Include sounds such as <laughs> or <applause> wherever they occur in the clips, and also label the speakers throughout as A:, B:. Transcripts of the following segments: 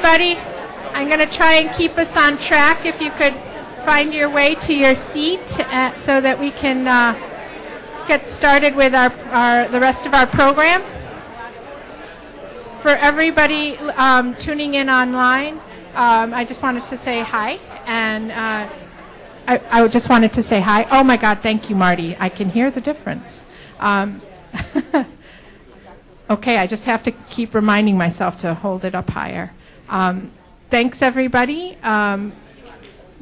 A: everybody. I'm going to try and keep us on track. If you could find your way to your seat uh, so that we can uh, get started with our, our, the rest of our program. For everybody um, tuning in online, um, I just wanted to say hi. And uh, I, I just wanted to say hi. Oh my God, thank you, Marty. I can hear the difference. Um, <laughs> okay, I just have to keep reminding myself to hold it up higher. Um, thanks, everybody. Um,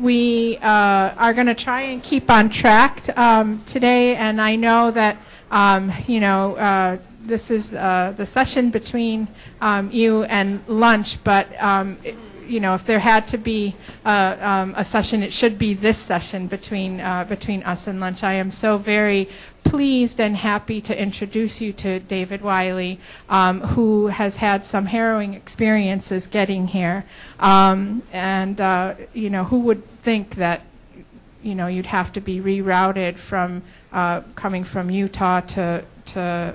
A: we uh, are going to try and keep on track um, today, and I know that um, you know uh, this is uh, the session between um, you and lunch, but it, you know, if there had to be uh, um, a session, it should be this session between uh, between us and lunch. I am so very pleased and happy to introduce you to David Wiley, um, who has had some harrowing experiences getting here, um, and uh, you know, who would think that you know you'd have to be rerouted from uh, coming from Utah to to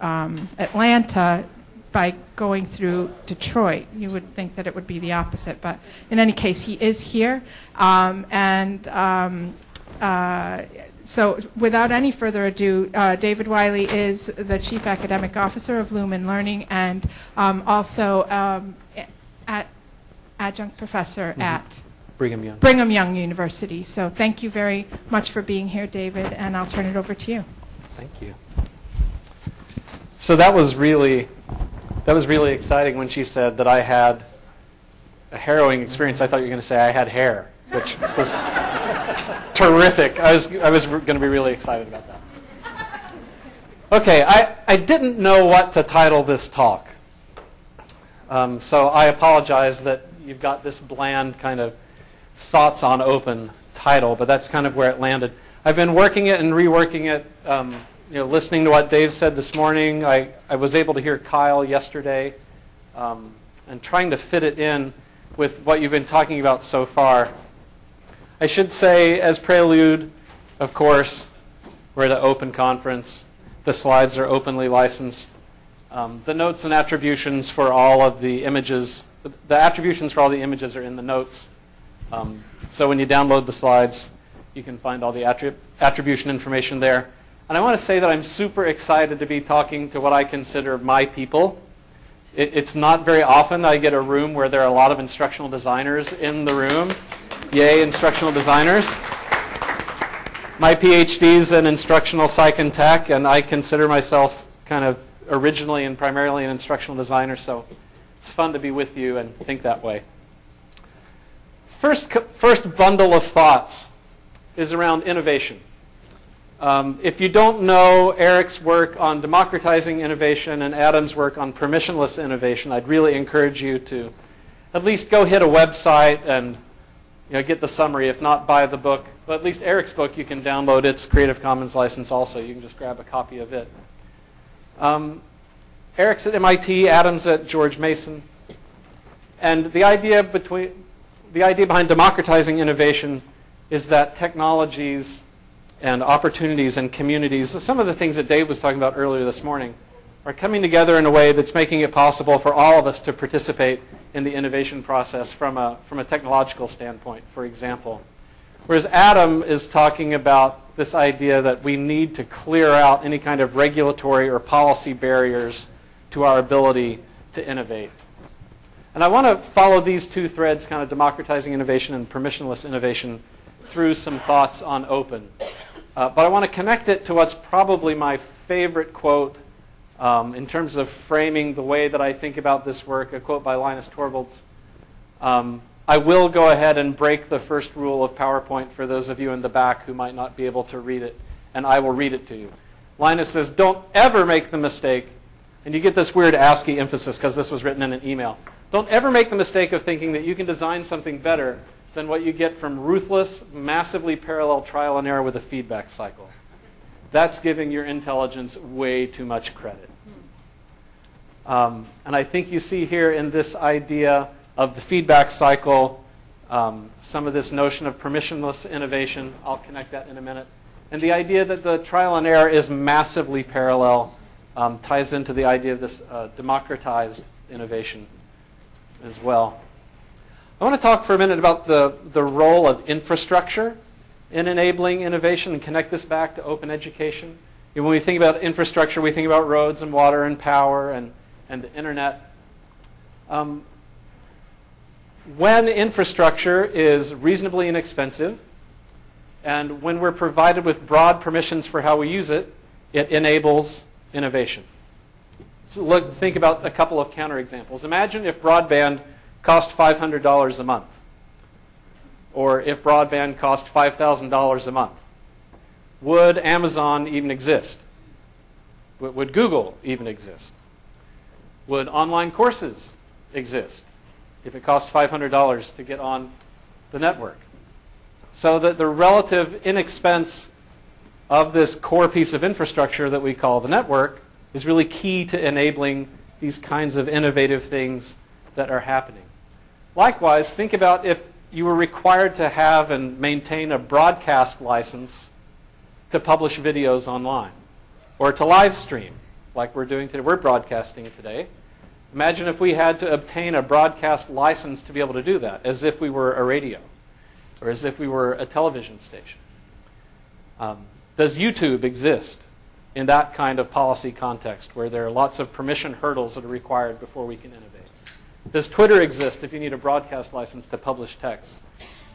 A: um, Atlanta by going through Detroit. You would think that it would be the opposite, but in any case, he is here. Um, and um, uh, so, without any further ado, uh, David Wiley is the Chief Academic Officer of Lumen Learning and um, also um, at adjunct professor
B: Mm-hmm.
A: at
B: Brigham Young.
A: Brigham Young University. So, thank you very much for being here, David, and I'll turn it over to you.
B: Thank you. So that was really, that was really exciting when she said that I had a harrowing experience. I thought you were going to say I had hair, which was terrific. I was, I was going to be really excited about that. Okay, I, I didn't know what to title this talk. Um, so I apologize that you've got this bland kind of thoughts on open title, but that's kind of where it landed. I've been working it and reworking it, um, you know, listening to what Dave said this morning. I, I was able to hear Kyle yesterday um, and trying to fit it in with what you've been talking about so far. I should say, as prelude, of course, we're at an open conference. The slides are openly licensed. Um, the notes and attributions for all of the images, the attributions for all the images are in the notes. Um, so when you download the slides, you can find all the attrib attribution information there. And I want to say that I'm super excited to be talking to what I consider my people. It, it's not very often that I get a room where there are a lot of instructional designers in the room. Yay, instructional designers. My PhD is in instructional psych and tech, and I consider myself kind of originally and primarily an instructional designer, so it's fun to be with you and think that way. First, first bundle of thoughts is around innovation. Um, if you don't know Eric's work on democratizing innovation and Adam's work on permissionless innovation, I'd really encourage you to at least go hit a website and you know, get the summary. If not, buy the book. But at least Eric's book, you can download its Creative Commons license also. You can just grab a copy of it. Um, Eric's at MIT, Adam's at George Mason. And the idea, between, the idea behind democratizing innovation is that technologies and opportunities and communities, some of the things that Dave was talking about earlier this morning, are coming together in a way that's making it possible for all of us to participate in the innovation process from a, from a technological standpoint, for example. Whereas Adam is talking about this idea that we need to clear out any kind of regulatory or policy barriers to our ability to innovate. And I want to follow these two threads, kind of democratizing innovation and permissionless innovation, through some thoughts on open. Uh, but I want to connect it to what's probably my favorite quote um, in terms of framing the way that I think about this work, a quote by Linus Torvalds. Um, I will go ahead and break the first rule of PowerPoint for those of you in the back who might not be able to read it, and I will read it to you. Linus says, don't ever make the mistake, and you get this weird ASCII emphasis because this was written in an email. Don't ever make the mistake of thinking that you can design something better than what you get from ruthless, massively parallel trial and error with a feedback cycle. That's giving your intelligence way too much credit. Um, and I think you see here in this idea of the feedback cycle um, some of this notion of permissionless innovation. I'll connect that in a minute. And the idea that the trial and error is massively parallel um, ties into the idea of this uh, democratized innovation. as well. I want to talk for a minute about the, the role of infrastructure in enabling innovation and connect this back to open education. When we think about infrastructure, we think about roads and water and power and, and the internet. Um, when infrastructure is reasonably inexpensive, and when we're provided with broad permissions for how we use it, it enables innovation. So look, think about a couple of counterexamples. Imagine if broadband cost $500 a month, or if broadband cost $5,000 a month. Would Amazon even exist? Would Google even exist? Would online courses exist if it cost $500 to get on the network? So that the relative inexpense of this core piece of infrastructure that we call the network is really key to enabling these kinds of innovative things that are happening. Likewise, think about if you were required to have and maintain a broadcast license to publish videos online or to live stream like we're doing today. We're broadcasting today. Imagine if we had to obtain a broadcast license to be able to do that, as if we were a radio or as if we were a television station. Um, does YouTube exist in that kind of policy context where there are lots of permission hurdles that are required before we can innovate? Does Twitter exist if you need a broadcast license to publish text?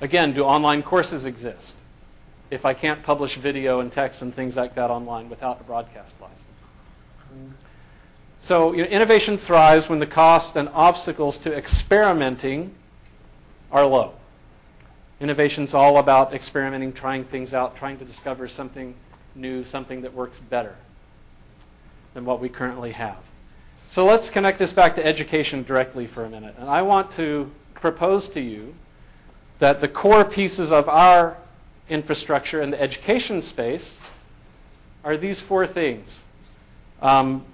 B: Again, do online courses exist if I can't publish video and text and things like that online without a broadcast license? So you know, innovation thrives when the cost and obstacles to experimenting are low. Innovation's all about experimenting, trying things out, trying to discover something new, something that works better than what we currently have. So let's connect this back to education directly for a minute. And I want to propose to you that the core pieces of our infrastructure in the education space are these four things. Um,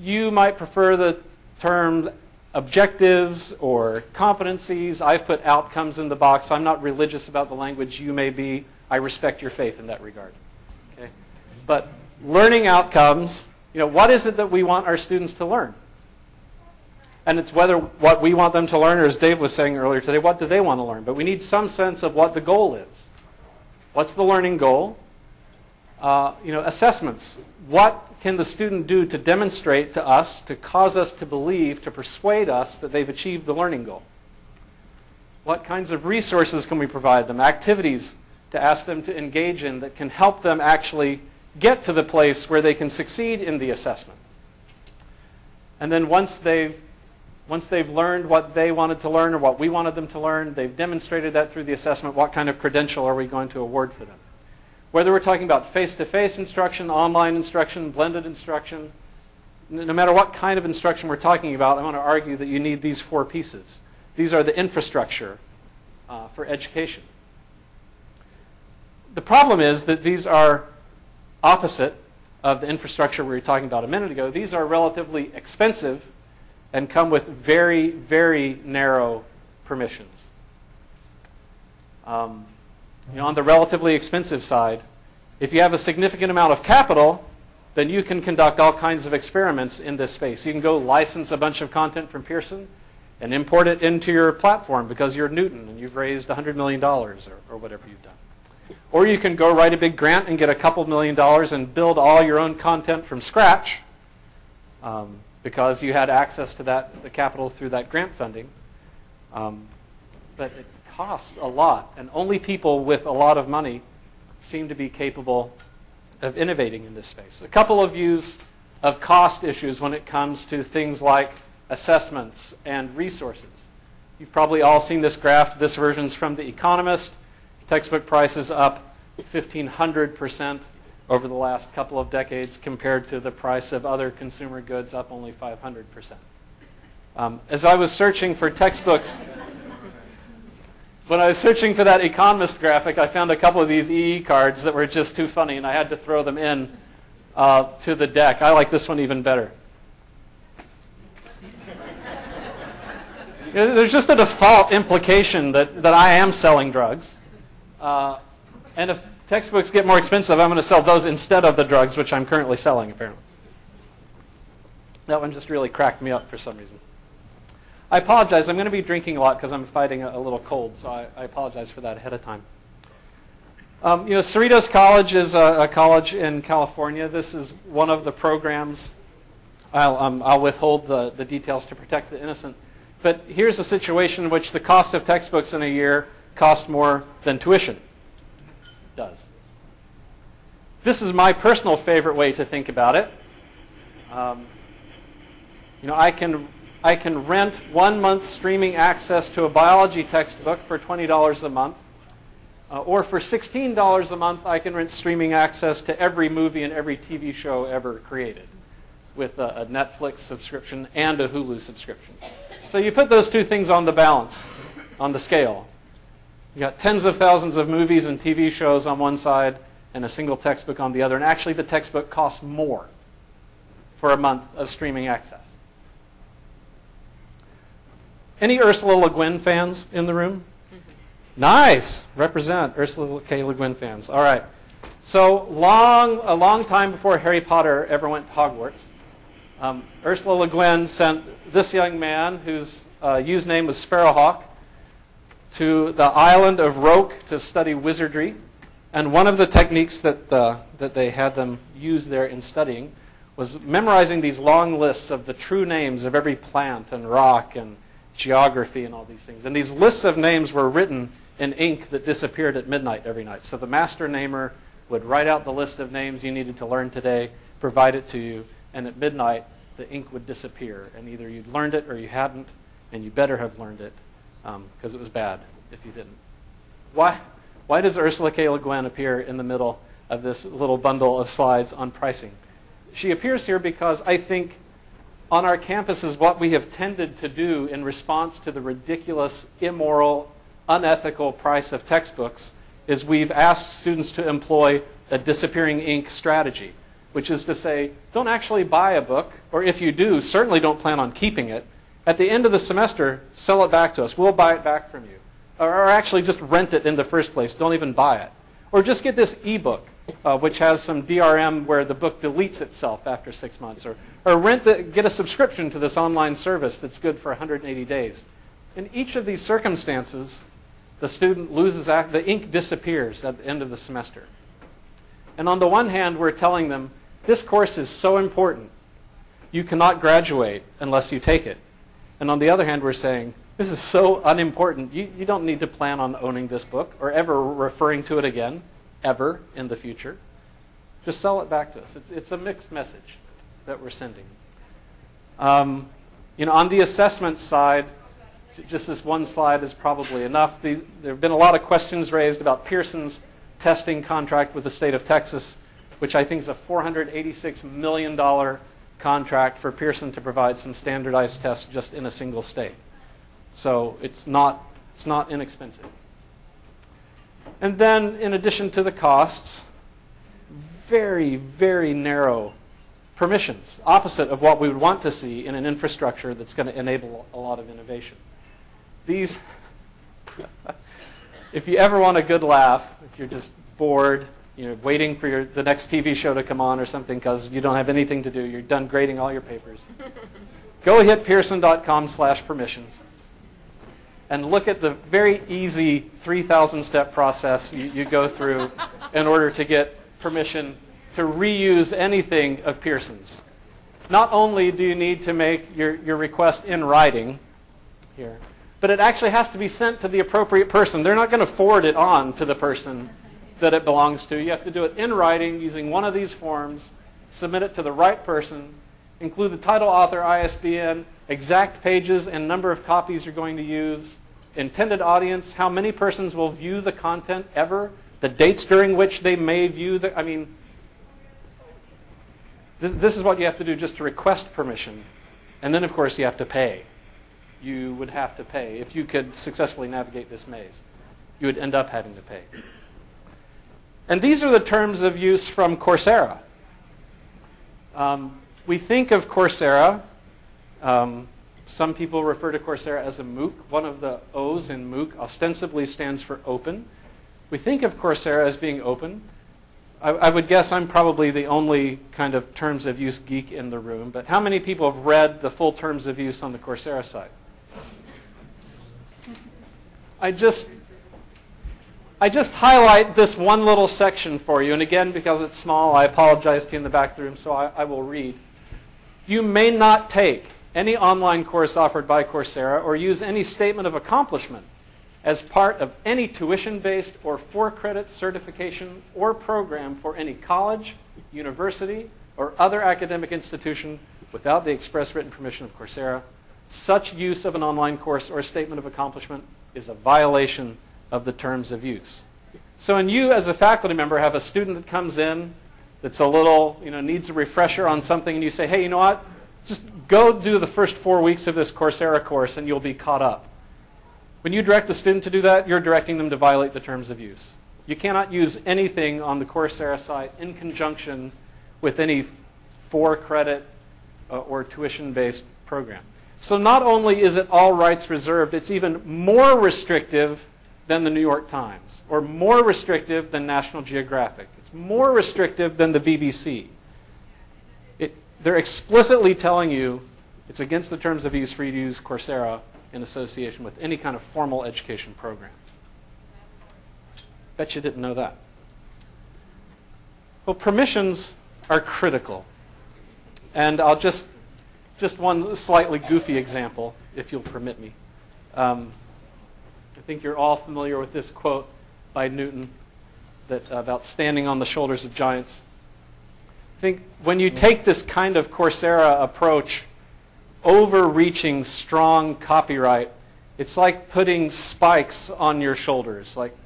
B: you might prefer the term objectives or competencies. I've put outcomes in the box. I'm not religious about the language you may be. I respect your faith in that regard. Okay? But learning outcomes, you know, what is it that we want our students to learn? And it's whether what we want them to learn, or as Dave was saying earlier today, what do they want to learn? But we need some sense of what the goal is. What's the learning goal? Uh, you know, assessments. What can the student do to demonstrate to us, to cause us to believe, to persuade us that they've achieved the learning goal? What kinds of resources can we provide them? Activities to ask them to engage in that can help them actually get to the place where they can succeed in the assessment. And then once they've once they've learned what they wanted to learn or what we wanted them to learn, they've demonstrated that through the assessment, what kind of credential are we going to award for them? Whether we're talking about face-to-face instruction, online instruction, blended instruction, no matter what kind of instruction we're talking about, I want to argue that you need these four pieces. These are the infrastructure uh, for education. The problem is that these are opposite of the infrastructure we were talking about a minute ago. These are relatively expensive and come with very, very narrow permissions. Um, you know, on the relatively expensive side, if you have a significant amount of capital, then you can conduct all kinds of experiments in this space. You can go license a bunch of content from Pearson and import it into your platform because you're Knewton and you've raised $100 million or, or whatever you've done. Or you can go write a big grant and get a couple million dollars and build all your own content from scratch um, because you had access to that the capital through that grant funding. Um, but it costs a lot, and only people with a lot of money seem to be capable of innovating in this space. A couple of views of cost issues when it comes to things like assessments and resources. You've probably all seen this graph. This version's from The Economist. Textbook prices up 1,500% over the last couple of decades compared to the price of other consumer goods up only 500%. Um, as I was searching for textbooks when I was searching for that Economist graphic, I found a couple of these EE cards that were just too funny, and I had to throw them in uh, to the deck. I like this one even better. <laughs> There's just a default implication that, that I am selling drugs. Uh, and if textbooks get more expensive, I'm going to sell those instead of the drugs, which I'm currently selling, apparently. That one just really cracked me up for some reason. I apologize. I'm going to be drinking a lot because I'm fighting a, a little cold, so I, I, apologize for that ahead of time. Um, you know, Cerritos College is a, a, college in California. This is one of the programs. I'll, um, I'll withhold the, the details to protect the innocent. But here's a situation in which the cost of textbooks in a year cost more than tuition does. This is my personal favorite way to think about it. Um, you know, I can I can rent one month streaming access to a biology textbook for $20 a month. Uh, or for $16 a month, I can rent streaming access to every movie and every TV show ever created with a, a Netflix subscription and a Hulu subscription. So you put those two things on the balance, on the scale. You got tens of thousands of movies and TV shows on one side and a single textbook on the other. And actually, the textbook costs more for a month of streaming access. Any Ursula Le Guin fans in the room? Mm-hmm. Nice. Represent Ursula K. Le Guin fans. All right. So long, a long time before Harry Potter ever went to Hogwarts, um, Ursula Le Guin sent this young man, whose uh, username was Sparrowhawk, to the island of Roke to study wizardry. And one of the techniques that, uh, that they had them use there in studying was memorizing these long lists of the true names of every plant and rock and geography and all these things. And these lists of names were written in ink that disappeared at midnight every night. So the master namer would write out the list of names you needed to learn today, provide it to you, and at midnight the ink would disappear. And either you'd learned it or you hadn't, and you better have learned it because um, it was bad if you didn't. Why, why does Ursula K. Le Guin appear in the middle of this little bundle of slides on pricing? She appears here because I think on our campuses, what we have tended to do in response to the ridiculous, immoral, unethical price of textbooks is we've asked students to employ a disappearing ink strategy, which is to say, don't actually buy a book, or if you do, certainly don't plan on keeping it. At the end of the semester, sell it back to us. We'll buy it back from you. Or, actually just rent it in the first place. Don't even buy it. Or just get this ebook, uh, which has some DRM where the book deletes itself after six months. Or or rent the, get a subscription to this online service that's good for 180 days. In each of these circumstances, the student loses, act, the ink disappears at the end of the semester. And on the one hand, we're telling them, this course is so important, you cannot graduate unless you take it. And on the other hand, we're saying, this is so unimportant, you, you don't need to plan on owning this book or ever referring to it again, ever in the future. Just sell it back to us. It's, it's a mixed message that we're sending. Um, you know, on the assessment side, just this one slide is probably enough. there have been a lot of questions raised about Pearson's testing contract with the state of Texas, which I think is a $486 million contract for Pearson to provide some standardized tests just in a single state. So it's not, it's not inexpensive. And then, in addition to the costs, very, very narrow permissions, opposite of what we would want to see in an infrastructure that's going to enable a lot of innovation. These, <laughs> if you ever want a good laugh, if you're just bored, you know, waiting for your, the next TV show to come on or something because you don't have anything to do, you're done grading all your papers, <laughs> go hit pearson.com slash permissions and look at the very easy 3,000 step process you, you go through <laughs> in order to get permission to reuse anything of Pearson's. Not only do you need to make your, your request in writing here, but it actually has to be sent to the appropriate person. They're not going to forward it on to the person that it belongs to. You have to do it in writing using one of these forms, submit it to the right person, include the title, author, ISBN, exact pages and number of copies you're going to use, intended audience, how many persons will view the content ever, the dates during which they may view the, I mean, this is what you have to do just to request permission. And then, of course, you have to pay. You would have to pay. If you could successfully navigate this maze, you would end up having to pay. And these are the terms of use from Coursera. Um, we think of Coursera, um, some people refer to Coursera as a MOOC. One of the O's in MOOC ostensibly stands for open. We think of Coursera as being open. I, I, would guess I'm probably the only kind of terms of use geek in the room, but how many people have read the full terms of use on the Coursera site? I just I just highlight this one little section for you. And again, because it's small, I apologize to you in the back of the room, so I, I will read. You may not take any online course offered by Coursera or use any statement of accomplishment as part of any tuition-based or for-credit certification or program for any college, university, or other academic institution without the express written permission of Coursera. Such use of an online course or statement of accomplishment is a violation of the terms of use. So when you as a faculty member have a student that comes in that's a little, you know, needs a refresher on something and you say, hey, you know what, just go do the first four weeks of this Coursera course and you'll be caught up. When you direct a student to do that, you're directing them to violate the terms of use. You cannot use anything on the Coursera site in conjunction with any four credit uh, or tuition based program. So not only is it all rights reserved, it's even more restrictive than the New York Times or more restrictive than National Geographic. It's more restrictive than the BBC. It, they're explicitly telling you it's against the terms of use for you to use Coursera in association with any kind of formal education program. Bet you didn't know that. Well, permissions are critical. And I'll just, just one slightly goofy example, if you'll permit me. Um, think you're all familiar with this quote by Newton that, uh, about standing on the shoulders of giants. I think when you take this kind of Coursera approach, overreaching, strong copyright, it's like putting spikes on your shoulders. Like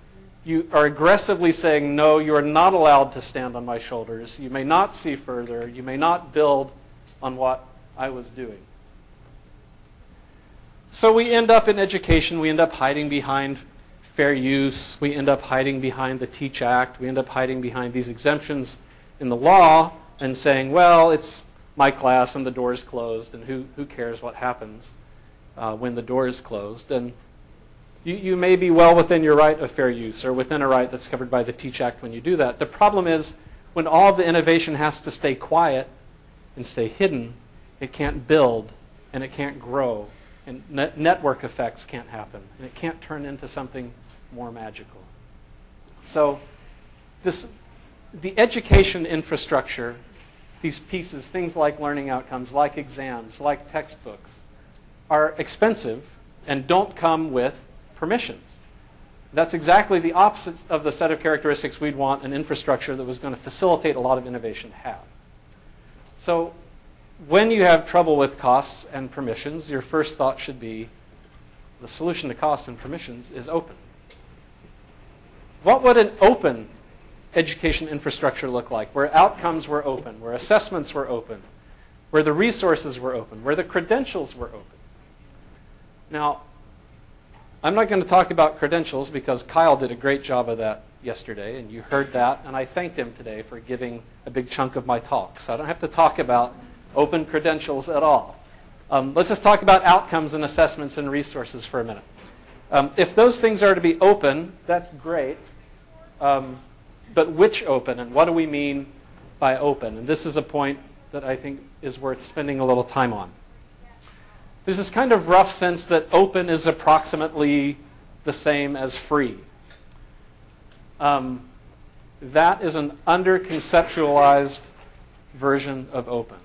B: you are aggressively saying, no, you are not allowed to stand on my shoulders. You may not see further. You may not build on what I was doing. So we end up in education, we end up hiding behind fair use, we end up hiding behind the Teach Act, we end up hiding behind these exemptions in the law and saying, well, it's my class and the door is closed, and who, who cares what happens uh, when the door is closed? And you, you may be well within your right of fair use or within a right that's covered by the Teach Act when you do that. The problem is when all the innovation has to stay quiet and stay hidden, it can't build and it can't grow and net network effects can't happen, and it can't turn into something more magical. So, this, the education infrastructure, these pieces, things like learning outcomes, like exams, like textbooks, are expensive and don't come with permissions. That's exactly the opposite of the set of characteristics we'd want an infrastructure that was going to facilitate a lot of innovation to have. So when you have trouble with costs and permissions, your first thought should be the solution to costs and permissions is open. What would an open education infrastructure look like, where outcomes were open, where assessments were open, where the resources were open, where the credentials were open? Now, I'm not going to talk about credentials because Kyle did a great job of that yesterday, and you heard that, and I thanked him today for giving a big chunk of my talk. So I don't have to talk about open credentials at all. Um, let's just talk about outcomes and assessments and resources for a minute. Um, if those things are to be open, that's great. Um, but which open, and what do we mean by open? And this is a point that I think is worth spending a little time on. There's this kind of rough sense that open is approximately the same as free. Um, that is an under-conceptualized version of open.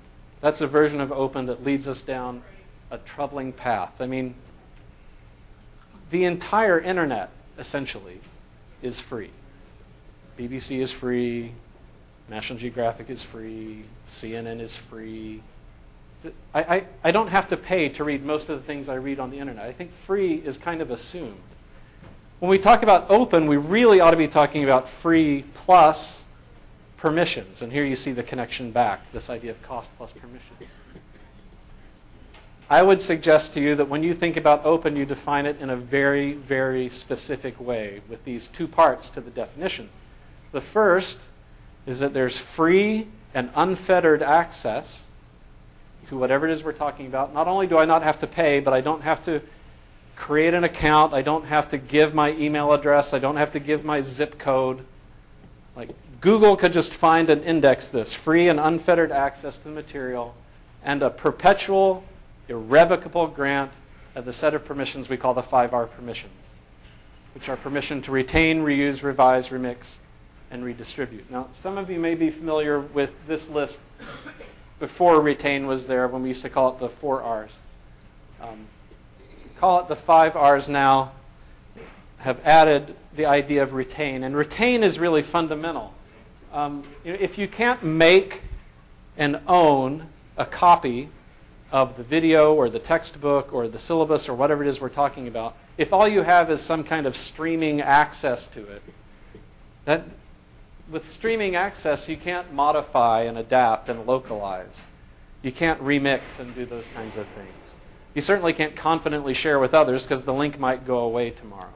B: That's a version of open that leads us down a troubling path. I mean, the entire internet, essentially, is free. BBC is free, National Geographic is free, CNN is free. I, I, I don't have to pay to read most of the things I read on the internet. I think free is kind of assumed. When we talk about open, we really ought to be talking about free plus permissions. And here you see the connection back, this idea of cost plus permissions. I would suggest to you that when you think about open, you define it in a very, very specific way with these two parts to the definition. The first is that there's free and unfettered access to whatever it is we're talking about. Not only do I not have to pay, but I don't have to create an account. I don't have to give my email address. I don't have to give my zip code. Like Google could just find and index this free and unfettered access to the material and a perpetual, irrevocable grant of the set of permissions we call the 5R permissions. which are permission to retain, reuse, revise, remix, and redistribute. Now, some of you may be familiar with this list before retain was there when we used to call it the four R's. Um, call it the five R's now, have added the idea of retain. And retain is really fundamental. Um, if you can't make and own a copy of the video or the textbook or the syllabus or whatever it is we're talking about, if all you have is some kind of streaming access to it, that with streaming access, you can't modify and adapt and localize. You can't remix and do those kinds of things. You certainly can't confidently share with others because the link might go away tomorrow.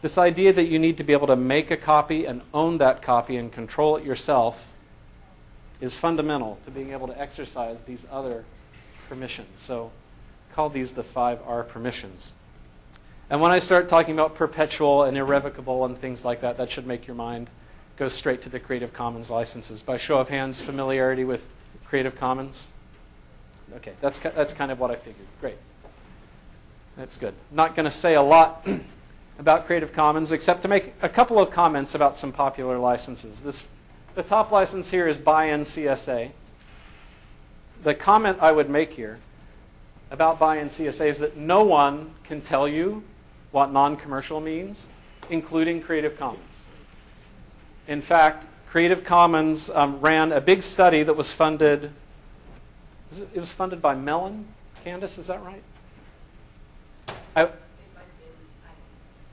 B: This idea that you need to be able to make a copy and own that copy and control it yourself is fundamental to being able to exercise these other permissions. So call these the 5R permissions. And when I start talking about perpetual and irrevocable and things like that, that should make your mind go straight to the Creative Commons licenses. By show of hands, familiarity with Creative Commons? Okay, that's, that's kind of what I figured. Great. That's good. Not going to say a lot <clears throat> about Creative Commons except to make a couple of comments about some popular licenses. This, the top license here is by NCSA. The comment I would make here about by NCSA is that no one can tell you what non-commercial means, including Creative Commons. In fact, Creative Commons um, ran a big study that was funded. Was it, it, was funded by Mellon. Candace, is that right? I,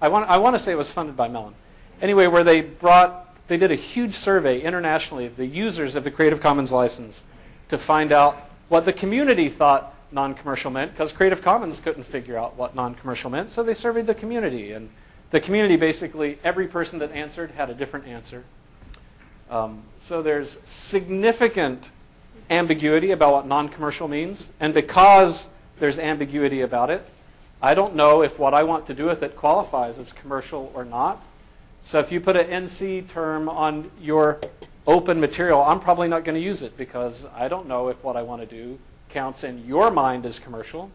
B: I want, I want to say it was funded by Mellon. Anyway, where they brought, they did a huge survey internationally of the users of the Creative Commons license to find out what the community thought non-commercial meant, because Creative Commons couldn't figure out what non-commercial meant, so they surveyed the community. And the community basically, every person that answered had a different answer. Um, so there's significant ambiguity about what non-commercial means. And because there's ambiguity about it, I don't know if what I want to do with it qualifies as commercial or not. So if you put an NC term on your open material, I'm probably not going to use it because I don't know if what I want to do counts in your mind as commercial.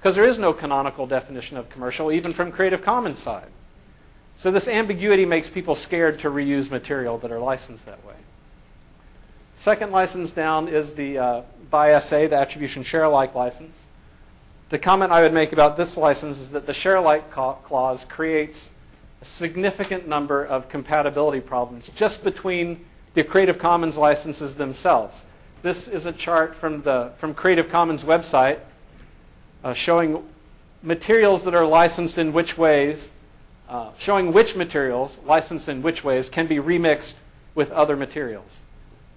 B: Because there is no canonical definition of commercial, even from Creative Commons side. So this ambiguity makes people scared to reuse material that are licensed that way. Second license down is the uh, by SA, the attribution share alike license. The comment I would make about this license is that the share alike clause creates a significant number of compatibility problems just between the Creative Commons licenses themselves. This is a chart from the from Creative Commons website uh, showing materials that are licensed in which ways uh, showing which materials, licensed in which ways, can be remixed with other materials.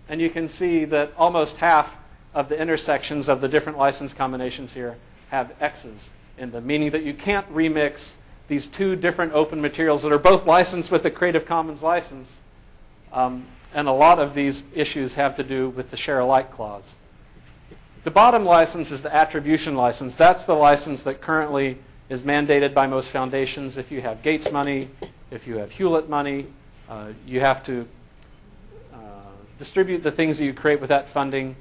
B: And you can see that almost half of the intersections of the different license combinations here have X's in them, meaning that you can't remix these two different open materials that are both licensed with the Creative Commons license. Um, and a lot of these issues have to do with the share alike clause. The bottom license is the attribution license. That's the license that currently is mandated by most foundations. If you have Gates money, if you have Hewlett money, uh, you have to uh, distribute the things that you create with that funding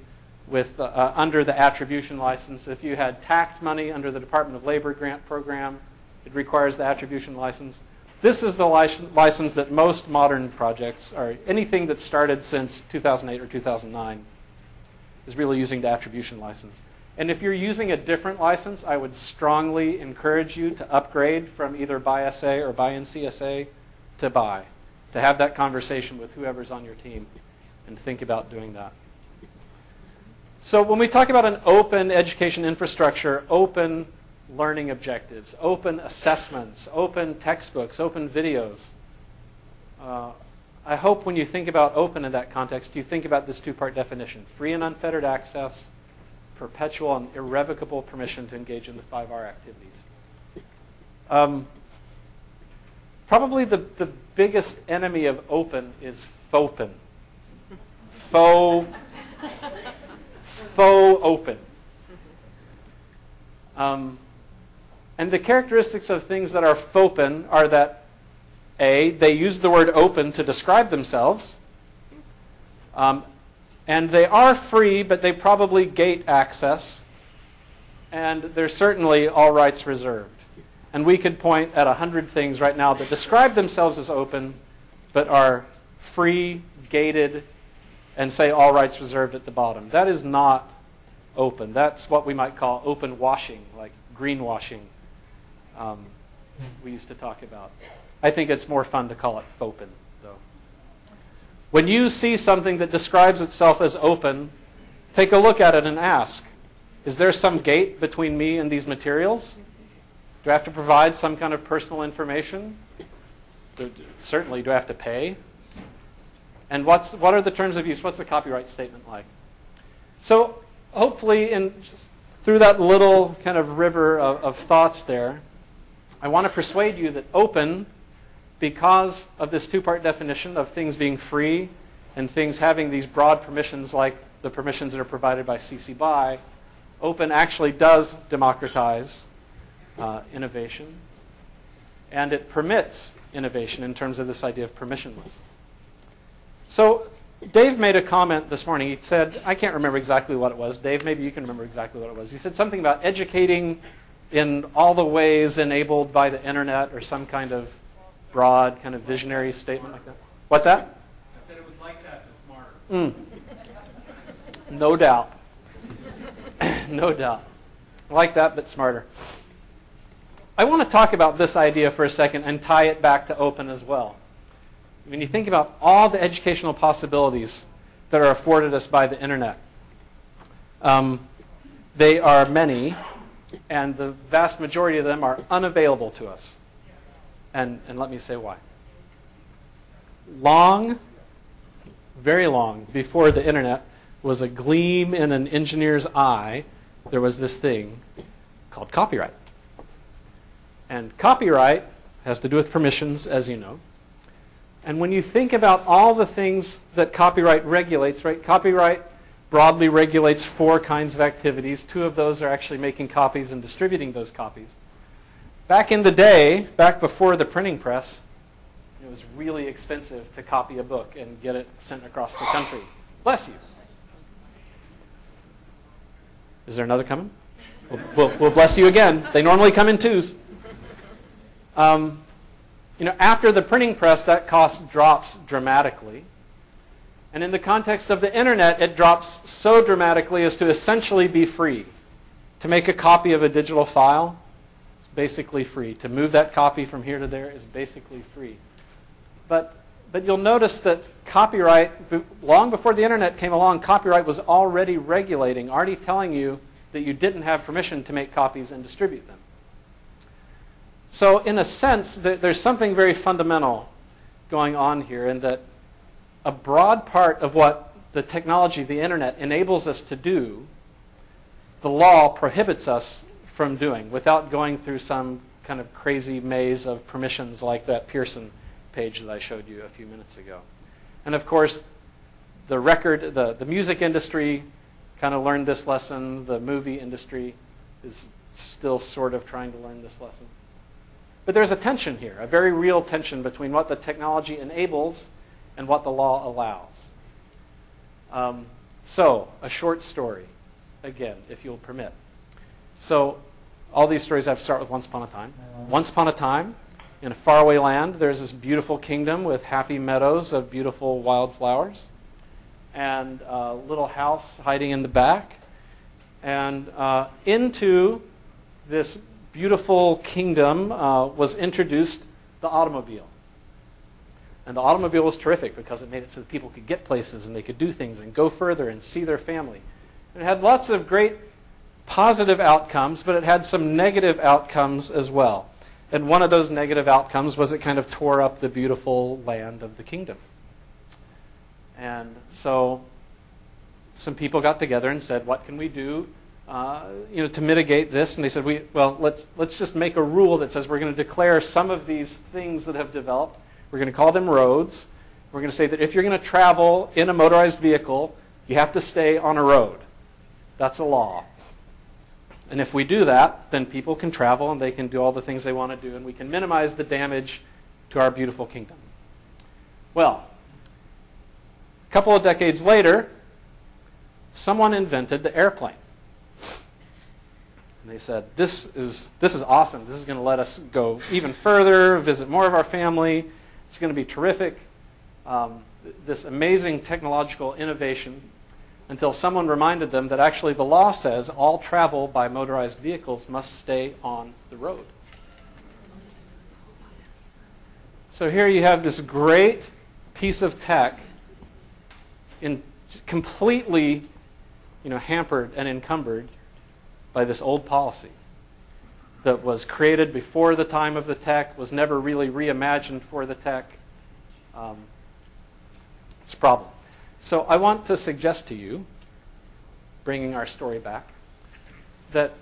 B: with, uh, uh under the attribution license. If you had TAACCCT money under the Department of Labor grant program, it requires the attribution license. This is the license that most modern projects, or anything that started since 2008 or 2009, is really using the attribution license. And if you're using a different license, I would strongly encourage you to upgrade from either by SA or by NCSA to by, to have that conversation with whoever's on your team and think about doing that. So when we talk about an open education infrastructure, open learning objectives, open assessments, open textbooks, open videos, uh, I hope when you think about open in that context, you think about this two-part definition, free and unfettered access perpetual and irrevocable permission to engage in the 5R activities. Um, probably the, the biggest enemy of open is FOPEN. Faux, faux open. Um, and the characteristics of things that are FOPEN are that A, they use the word open to describe themselves. Um, and they are free, but they probably gate access. And they're certainly all rights reserved. And we could point at a hundred things right now that describe themselves as open, but are free, gated, and say all rights reserved at the bottom. That is not open. That's what we might call open washing, like greenwashing. Um, we used to talk about. I think it's more fun to call it FOPEN, though. When you see something that describes itself as open, take a look at it and ask Is there some gate between me and these materials? Do I have to provide some kind of personal information? Certainly, do I have to pay? And what's, what are the terms of use? What's the copyright statement like? So, hopefully, in, through that little kind of river of, of thoughts there, I want to persuade you that open, because of this two part definition of things being free and things having these broad permissions like the permissions that are provided by CC BY, open actually does democratize uh, innovation. And it permits innovation in terms of this idea of permissionless. So, Dave made a comment this morning. He said, I can't remember exactly what it was. Dave, maybe you can remember exactly what it was. He said something about educating in all the ways enabled by the internet or some kind of broad, kind of visionary statement like that. What's that?
C: I said it was like that, but smarter.
B: Mm. No doubt. <laughs> no doubt. Like that, but smarter. I want to talk about this idea for a second and tie it back to open as well. When you think about all the educational possibilities that are afforded us by the internet, um, they are many, and the vast majority of them are unavailable to us. And, and let me say why. Long, very long, before the internet was a gleam in an engineer's eye, there was this thing called copyright. And copyright has to do with permissions, as you know. And when you think about all the things that copyright regulates, right? Copyright broadly regulates four kinds of activities. Two of those are actually making copies and distributing those copies. Back in the day, back before the printing press, it was really expensive to copy a book and get it sent across the country. Bless you. Is there another coming? We'll, we'll, we'll bless you again. They normally come in twos. Um, you know, after the printing press, that cost drops dramatically. And in the context of the internet, it drops so dramatically as to essentially be free. To make a copy of a digital file is basically free. To move that copy from here to there is basically free. But, but you'll notice that copyright, long before the internet came along, copyright was already regulating, already telling you that you didn't have permission to make copies and distribute them. So, in a sense, there's something very fundamental going on here in that a broad part of what the technology, the internet, enables us to do, the law prohibits us from doing without going through some kind of crazy maze of permissions like that Pearson page that I showed you a few minutes ago. And of course, the record, the, the music industry kind of learned this lesson. The movie industry is still sort of trying to learn this lesson. But there's a tension here, a very real tension between what the technology enables and what the law allows. Um, so, a short story, again, if you'll permit. So, all these stories I have start with Once Upon a Time. Once Upon a Time, in a faraway land, there's this beautiful kingdom with happy meadows of beautiful wildflowers, and a little house hiding in the back. And uh, into this beautiful kingdom uh, was introduced the automobile. And the automobile was terrific because it made it so that people could get places and they could do things and go further and see their family. And it had lots of great positive outcomes, but it had some negative outcomes as well. And one of those negative outcomes was it kind of tore up the beautiful land of the kingdom. And so some people got together and said, what can we do uh, you know, to mitigate this? And they said, we, well, let's, let's just make a rule that says we're going to declare some of these things that have developed. We're going to call them roads. We're going to say that if you're going to travel in a motorized vehicle, you have to stay on a road. That's a law. And if we do that, then people can travel and they can do all the things they want to do, and we can minimize the damage to our beautiful kingdom. Well, a couple of decades later, someone invented the airplane. And they said, this is, this is awesome. This is going to let us go even further, visit more of our family. It's going to be terrific. Um, this amazing technological innovation until someone reminded them that actually the law says all travel by motorized vehicles must stay on the road. So here you have this great piece of tech in completely you know, hampered and encumbered by this old policy that was created before the time of the tech, was never really reimagined for the tech. Um, it's a problem. So I want to suggest to you, bringing our story back, that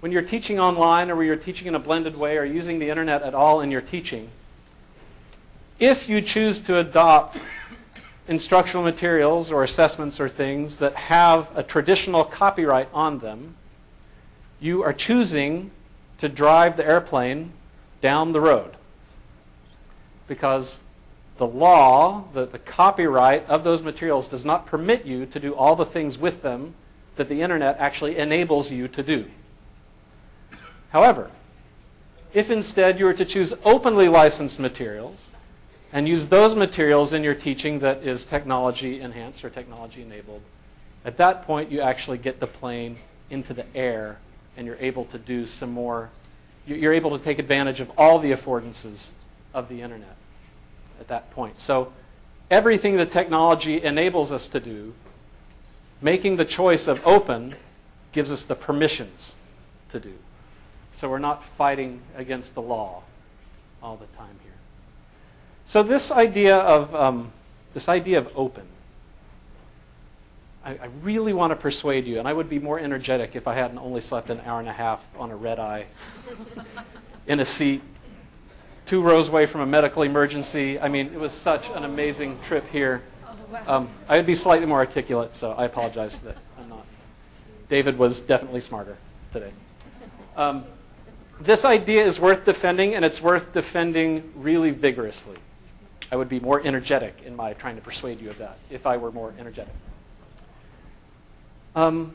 B: when you're teaching online or when you're teaching in a blended way or using the internet at all in your teaching, if you choose to adopt instructional materials or assessments or things that have a traditional copyright on them, you are choosing to drive the airplane down the road. Because the law, the, the copyright of those materials does not permit you to do all the things with them that the internet actually enables you to do. However, if instead you were to choose openly licensed materials and use those materials in your teaching that is technology enhanced or technology enabled, at that point you actually get the plane into the air and you're able to do some more, you're able to take advantage of all the affordances of the internet at that point. So everything that technology enables us to do, making the choice of open gives us the permissions to do. So we're not fighting against the law all the time here. So this idea of um, this idea of open, I, I, really want to persuade you, and I would be more energetic if I hadn't only slept an hour and a half on a red eye <laughs> in a seat two rows away from a medical emergency. I mean, it was such an amazing trip here. Um, I would be slightly more articulate, so I apologize that I'm not. David was definitely smarter today. Um, this idea is worth defending, and it's worth defending really vigorously. I would be more energetic in my trying to persuade you of that if I were more energetic. Um,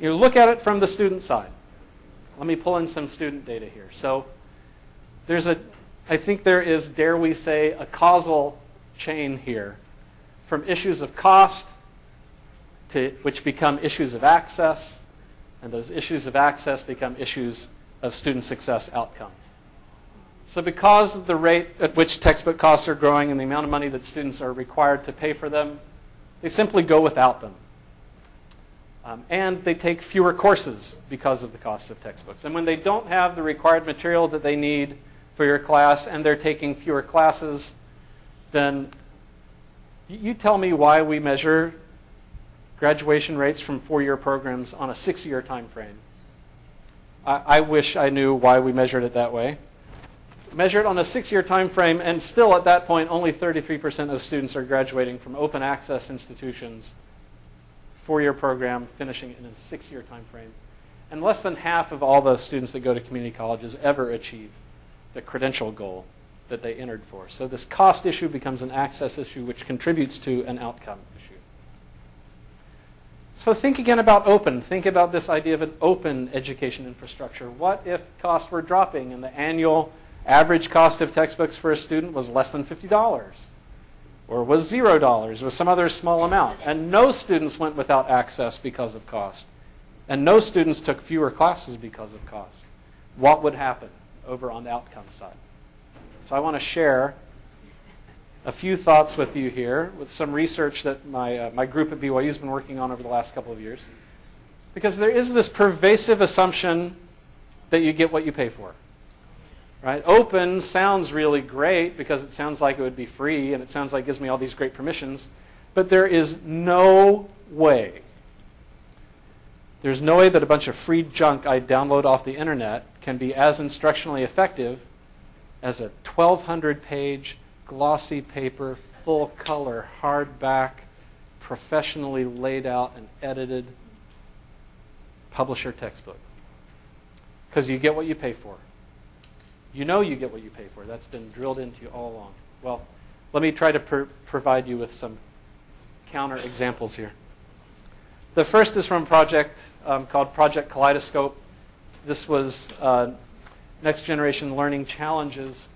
B: you look at it from the student side. Let me pull in some student data here. So there's a, I think there is, dare we say, a causal chain here from issues of cost to which become issues of access, and those issues of access become issues of student success outcomes. So because of the rate at which textbook costs are growing and the amount of money that students are required to pay for them, they simply go without them. Um, and they take fewer courses because of the cost of textbooks. And when they don't have the required material that they need for your class and they're taking fewer classes, then you tell me why we measure graduation rates from four-year programs on a six-year time frame. I, I wish I knew why we measured it that way. Measure it on a six-year time frame, and still at that point, only 33% of students are graduating from open access institutions, four-year program, finishing in a six-year time frame. And less than half of all the students that go to community colleges ever achieve the credential goal that they entered for. So this cost issue becomes an access issue, which contributes to an outcome issue. So think again about open. Think about this idea of an open education infrastructure. What if costs were dropping and the annual average cost of textbooks for a student was less than $50? Or was $0, or some other small amount, and no students went without access because of cost, and no students took fewer classes because of cost? What would happen over on the outcome side? So I want to share a few thoughts with you here with some research that my, uh, my group at BYU has been working on over the last couple of years. Because there is this pervasive assumption that you get what you pay for. Right? Open sounds really great because it sounds like it would be free and it sounds like it gives me all these great permissions. But there is no way, there's no way that a bunch of free junk I download off the internet can be as instructionally effective as a 1,200 page glossy paper, full color, hardback, professionally laid out and edited publisher textbook. Because you get what you pay for. You know you get what you pay for. That's been drilled into you all along. Well, let me try to pr- provide you with some counter examples here. The first is from a project um, called Project Kaleidoscope. this was uh, Next Generation Learning Challenges,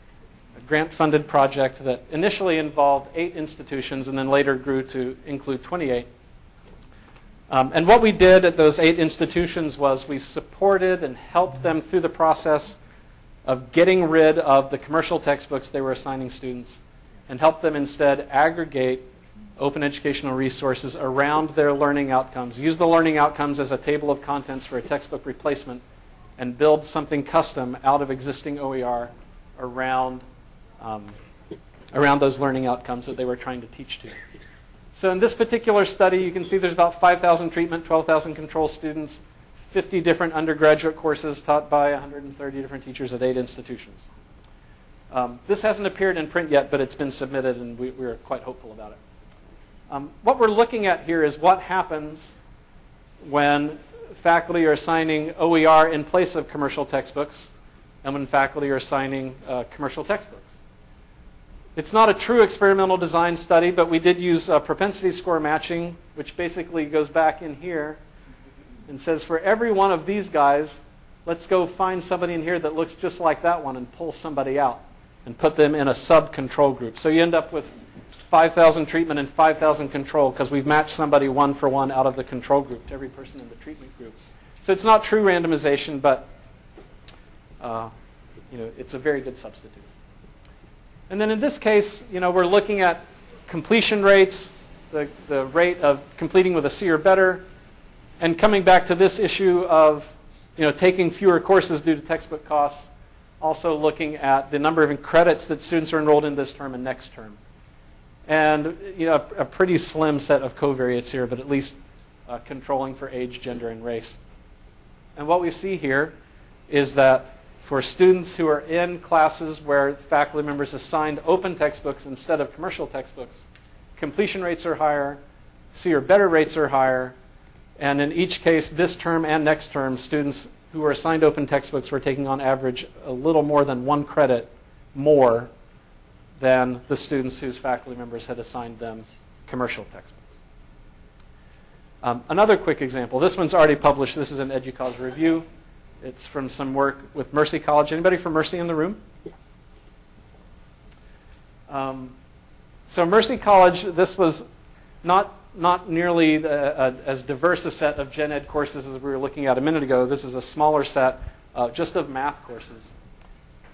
B: a grant funded project that initially involved eight institutions and then later grew to include 28. Um, and what we did at those eight institutions was we supported and helped them through the process of getting rid of the commercial textbooks they were assigning students and help them instead aggregate open educational resources around their learning outcomes. Use the learning outcomes as a table of contents for a textbook replacement and build something custom out of existing OER around, um, around those learning outcomes that they were trying to teach to. So in this particular study, you can see there's about 5,000 treatment, 12,000 control students, 50 different undergraduate courses taught by 130 different teachers at eight institutions. Um, this hasn't appeared in print yet, but it's been submitted, and we, we're quite hopeful about it. Um, what we're looking at here is what happens when faculty are assigning OER in place of commercial textbooks and when faculty are assigning uh, commercial textbooks. It's not a true experimental design study, but we did use uh, propensity score matching, which basically goes back in here and says for every one of these guys, let's go find somebody in here that looks just like that one and pull somebody out and put them in a sub-control group. So you end up with 5,000 treatment and 5,000 control because we've matched somebody one for one out of the control group to every person in the treatment group. So it's not true randomization, but uh, you know, it's a very good substitute. And then in this case, you know, we're looking at completion rates, the, the rate of completing with a C or better, and coming back to this issue of you know, taking fewer courses due to textbook costs, also looking at the number of credits that students are enrolled in this term and next term. And you know, a, pretty slim set of covariates here, but at least uh, controlling for age, gender, and race. And what we see here is that for students who are in classes where faculty members assigned open textbooks instead of commercial textbooks, completion rates are higher, C or better rates are higher, and in each case, this term and next term, students who were assigned open textbooks were taking on average a little more than one credit more than the students whose faculty members had assigned them commercial textbooks. Um, another quick example. This one's already published. This is an EDUCAUSE review. It's from some work with Mercy College. Anybody from Mercy in the room? Um, so Mercy College, this was not not nearly the, uh, as diverse a set of gen ed courses as we were looking at a minute ago. This is a smaller set uh, just of math courses.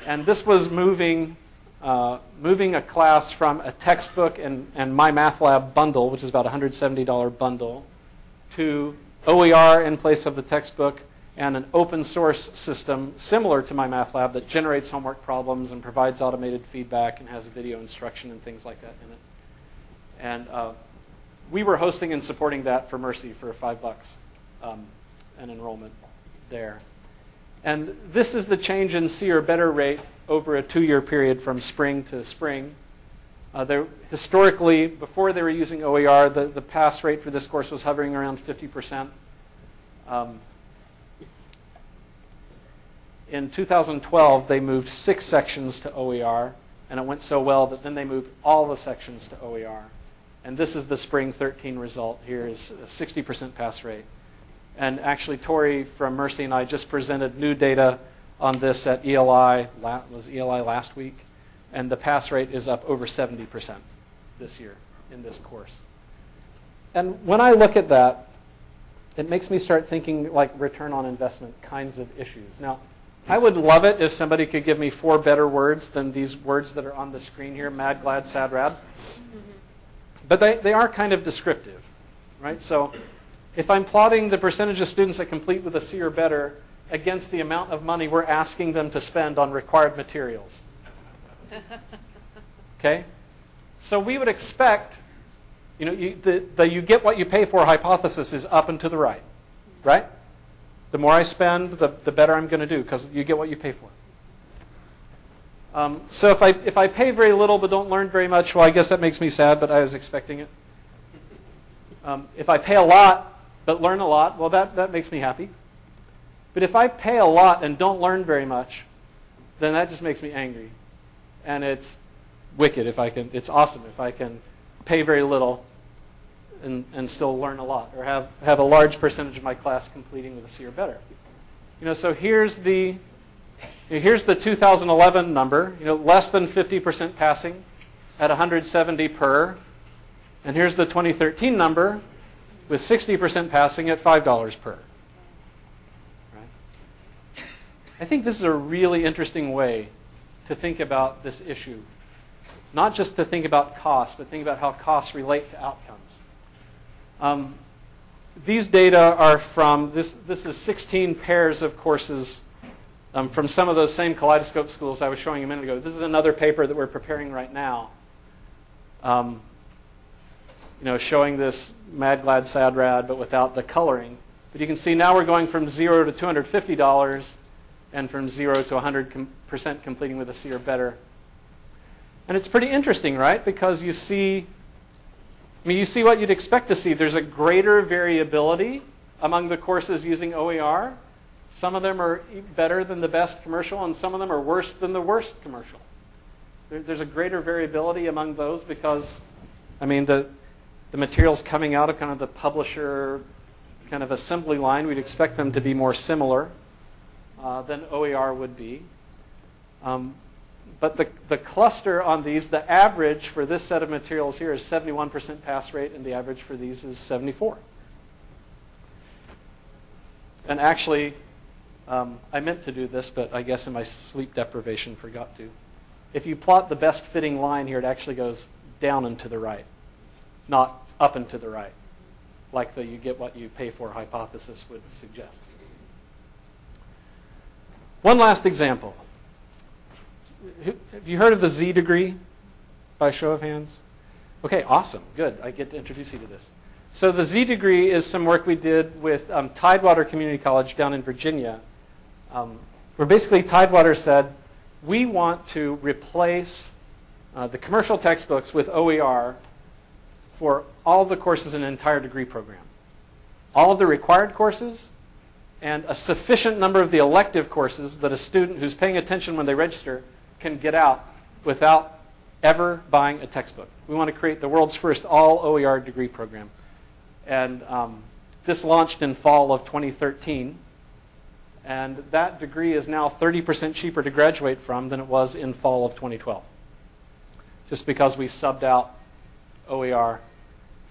B: And this was moving, uh, moving a class from a textbook and, and MyMathLab bundle, which is about a $170 bundle, to OER in place of the textbook and an open source system similar to MyMathLab that generates homework problems and provides automated feedback and has video instruction and things like that in it. And uh, we were hosting and supporting that for Mercy for five bucks um, an enrollment there. And this is the change in C or better rate over a two-year period from spring to spring. Uh, historically, before they were using OER, the, the pass rate for this course was hovering around 50%. Um, in 2012, they moved six sections to OER, and it went so well that then they moved all the sections to OER. And this is the spring 13 result here is a 60% pass rate. And actually, Tori from Mercy and I just presented new data on this at ELI, was ELI last week, and the pass rate is up over 70% this year in this course. And when I look at that, it makes me start thinking like return on investment kinds of issues. Now, I would love it if somebody could give me four better words than these words that are on the screen here mad, glad, sad, rad. Mm-hmm. But they, they are kind of descriptive, right? So if I'm plotting the percentage of students that complete with a C or better against the amount of money we're asking them to spend on required materials. <laughs> Okay? So we would expect, you know, you, the, the you get what you pay for hypothesis is up and to the right, right? The more I spend, the, the better I'm going to do because you get what you pay for. Um, so if I, if I pay very little but don't learn very much, well, I guess that makes me sad, but I was expecting it. Um, if I pay a lot but learn a lot, well, that, that makes me happy. But if I pay a lot and don't learn very much, then that just makes me angry. And it's wicked if I can, it's awesome if I can pay very little and, and still learn a lot or have, have a large percentage of my class completing with a C or better. You know, so here's the here's the 2011 number. You know, less than 50% passing at 170 per, and here's the 2013 number with 60% passing at $5 per. Right? I think this is a really interesting way to think about this issue. Not just to think about costs, but think about how costs relate to outcomes. Um, these data are from, this, this is 16 pairs of courses um, from some of those same kaleidoscope schools I was showing a minute ago. This is another paper that we're preparing right now. Um, you know, showing this mad, glad, sad, rad, but without the coloring. But you can see now we're going from zero to $250 and from zero to 100% completing with a C or better. And it's pretty interesting, right? Because you see, I mean, you see what you'd expect to see. There's a greater variability among the courses using OER. Some of them are better than the best commercial, and some of them are worse than the worst commercial. there's a greater variability among those because, I mean, the, the materials coming out of kind of the publisher kind of assembly line, we'd expect them to be more similar uh, than OER would be. Um, but the, the cluster on these, the average for this set of materials here is 71% pass rate, and the average for these is 74. And actually, um, I meant to do this, but I guess in my sleep deprivation forgot to. If you plot the best fitting line here, it actually goes down and to the right not up and to the right, like the you get what you pay for hypothesis would suggest. One last example. Have you heard of the Z degree by show of hands? Okay, awesome. Good. I get to introduce you to this. So the Z degree is some work we did with um, Tidewater Community College down in Virginia, um, where basically Tidewater said, we want to replace uh, the commercial textbooks with OER for all the courses in an entire degree program. All of the required courses and a sufficient number of the elective courses that a student who's paying attention when they register can get out without ever buying a textbook. We want to create the world's first all OER degree program. And um, this launched in fall of 2013. And that degree is now 30% cheaper to graduate from than it was in fall of 2012. Just because we subbed out OER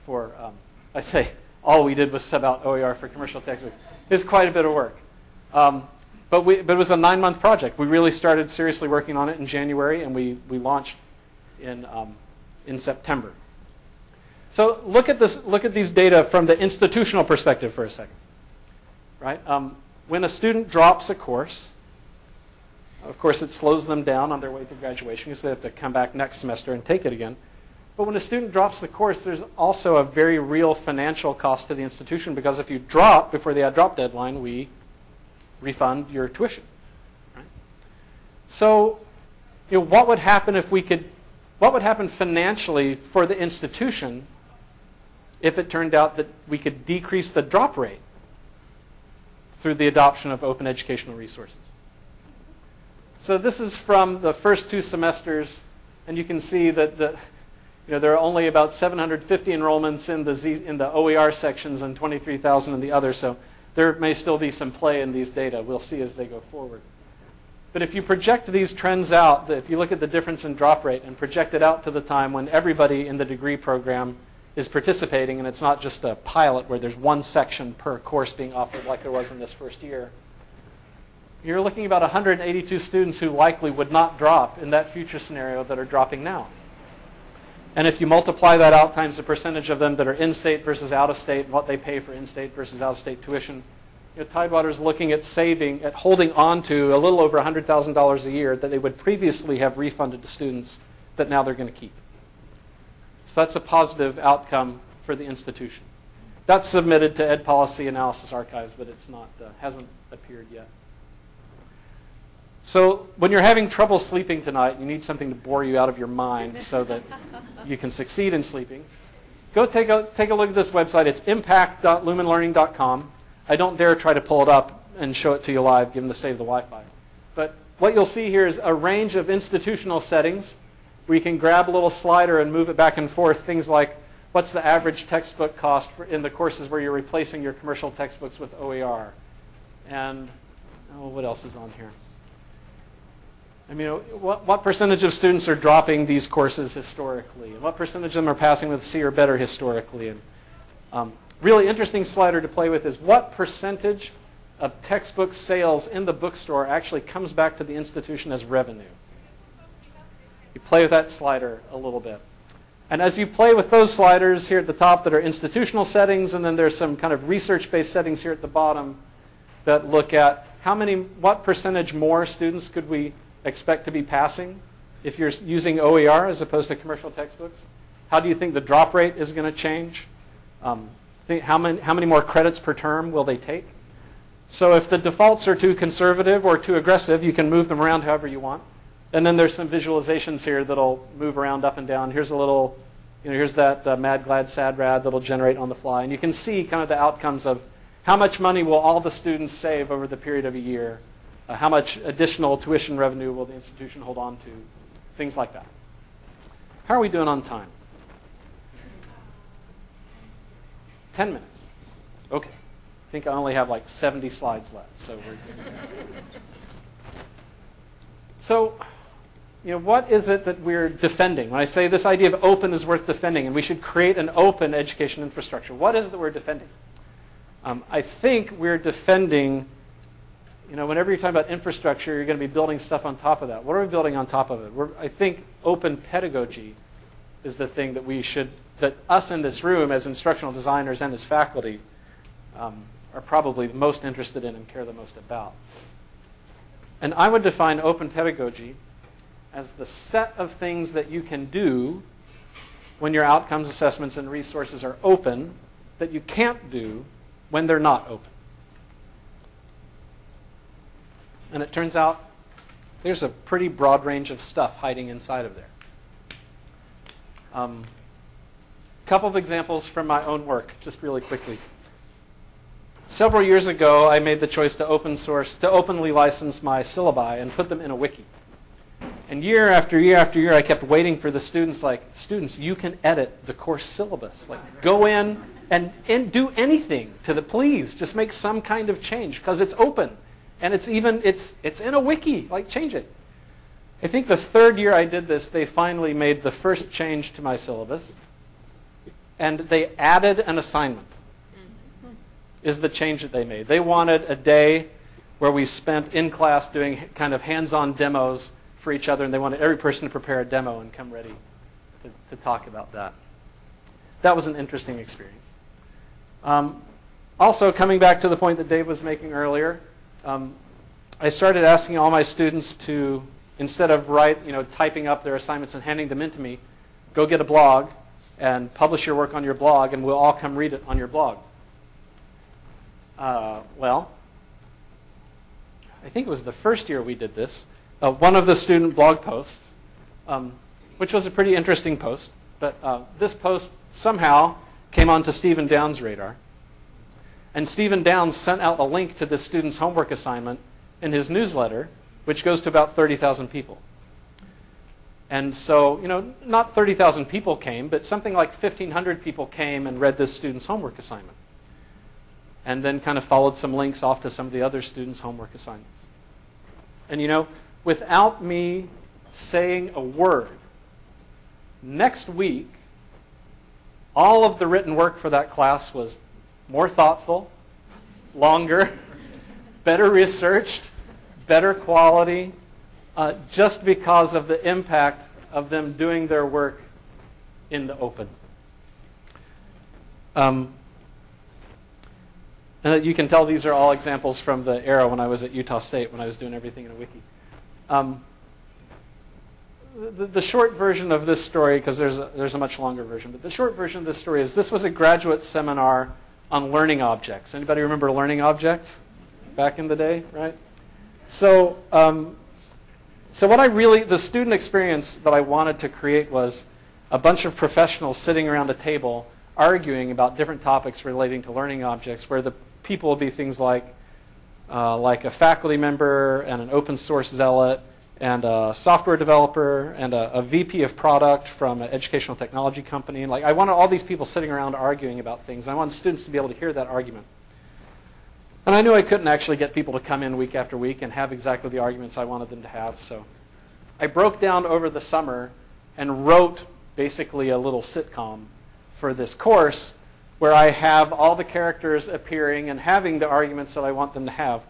B: for, um, I say all we did was sub out OER for commercial textbooks. It's quite a bit of work. Um, but, we, but it was a nine month project. We really started seriously working on it in January, and we, we launched in, um, in September. So look at, this, look at these data from the institutional perspective for a second. Right? Um, when a student drops a course, of course, it slows them down on their way to graduation because they have to come back next semester and take it again. But when a student drops the course, there's also a very real financial cost to the institution because if you drop before the drop deadline, we refund your tuition. Right? So, you know, what would happen if we could, what would happen financially for the institution if it turned out that we could decrease the drop rate through the adoption of open educational resources? So this is from the first two semesters, and you can see that the you know, there are only about 750 enrollments in the, Z, in the OER sections and 23,000 in the other, so there may still be some play in these data. We'll see as they go forward. But if you project these trends out, if you look at the difference in drop rate and project it out to the time when everybody in the degree program is participating and it's not just a pilot where there's one section per course being offered like there was in this first year, you're looking about 182 students who likely would not drop in that future scenario that are dropping now. And if you multiply that out times the percentage of them that are in-state versus out-of-state, what they pay for in-state versus out-of-state tuition, you know, Tidewater is looking at saving, at holding on to a little over $100,000 a year that they would previously have refunded to students that now they're going to keep. So that's a positive outcome for the institution. That's submitted to Ed Policy Analysis Archives, but it's not, uh, hasn't appeared yet. So when you're having trouble sleeping tonight, you need something to bore you out of your mind so that <laughs> you can succeed in sleeping. Go take a, take a look at this website. It's impact.lumenlearning.com. I don't dare try to pull it up and show it to you live given the state of the Wi-Fi. But what you'll see here is a range of institutional settings you can grab a little slider and move it back and forth. Things like what's the average textbook cost in the courses where you're replacing your commercial textbooks with OER. And oh, what else is on here? I mean, what, what percentage of students are dropping these courses historically? And what percentage of them are passing with C or better historically? And um, really interesting slider to play with is what percentage of textbook sales in the bookstore actually comes back to the institution as revenue? You play with that slider a little bit. And as you play with those sliders here at the top that are institutional settings, and then there's some kind of research-based settings here at the bottom that look at how many, what percentage more students could we expect to be passing if you're using OER as opposed to commercial textbooks? How do you think the drop rate is going to change? Um, how, many, how many more credits per term will they take? So if the defaults are too conservative or too aggressive, you can move them around however you want. And then there's some visualizations here that'll move around up and down. Here's a little, you know, here's that uh, mad, glad, sad, rad that'll generate on the fly. And you can see kind of the outcomes of how much money will all the students save over the period of a year uh, how much additional tuition revenue will the institution hold on to? Things like that. How are we doing on time? 10 minutes. Okay. I think I only have like 70 slides left. So we're <laughs> So, you know, what is it that we're defending? When I say this idea of open is worth defending and we should create an open education infrastructure, what is it that we're defending? Um, I think we're defending you know, whenever you're talking about infrastructure, you're going to be building stuff on top of that. What are we building on top of it? We're, I think open pedagogy is the thing that we should, that us in this room as instructional designers and as faculty um, are probably most interested in and care the most about. And I would define open pedagogy as the set of things that you can do when your outcomes assessments and resources are open that you can't do when they're not open. And it turns out there's a pretty broad range of stuff hiding inside of there. A um, couple of examples from my own work, just really quickly. Several years ago, I made the choice to open source, to openly license my syllabi and put them in a wiki. And year after year after year, I kept waiting for the students, like, students, you can edit the course syllabus. Like, go in and, and do anything to the, please, just make some kind of change because it's open. And it's even, it's, it's in a wiki. Like, change it. I think the third year I did this, they finally made the first change to my syllabus. And they added an assignment, is the change that they made. They wanted a day where we spent in class doing kind of hands on demos for each other, and they wanted every person to prepare a demo and come ready to, to talk about that. That was an interesting experience. Um, also, coming back to the point that Dave was making earlier, um, I started asking all my students to, instead of write, you know, typing up their assignments and handing them in to me, go get a blog and publish your work on your blog, and we'll all come read it on your blog. Uh, well, I think it was the first year we did this. Uh, one of the student blog posts, um, which was a pretty interesting post, but uh, this post somehow came onto Stephen Downes' radar. And Stephen Downes sent out a link to this student's homework assignment in his newsletter, which goes to about 30,000 people. And so, you know, not 30,000 people came, but something like 1,500 people came and read this student's homework assignment. And then kind of followed some links off to some of the other students' homework assignments. And, you know, without me saying a word, next week, all of the written work for that class was more thoughtful, longer, <laughs> better researched, better quality, uh, just because of the impact of them doing their work in the open. Um, and you can tell these are all examples from the era when I was at Utah State, when I was doing everything in a wiki. Um, the, the, short version of this story, because there's a, there's a much longer version, but the short version of this story is this was a graduate seminar on learning objects. Anybody remember learning objects back in the day, right? So, um, so what I really, the student experience that I wanted to create was a bunch of professionals sitting around a table arguing about different topics relating to learning objects, where the people would be things like, uh, like a faculty member and an open source zealot and a software developer and a, a, VP of product from an educational technology company. And like, I wanted all these people sitting around arguing about things. And I wanted students to be able to hear that argument. And I knew I couldn't actually get people to come in week after week and have exactly the arguments I wanted them to have. So I broke down over the summer and wrote basically a little sitcom for this course where I have all the characters appearing and having the arguments that I want them to have.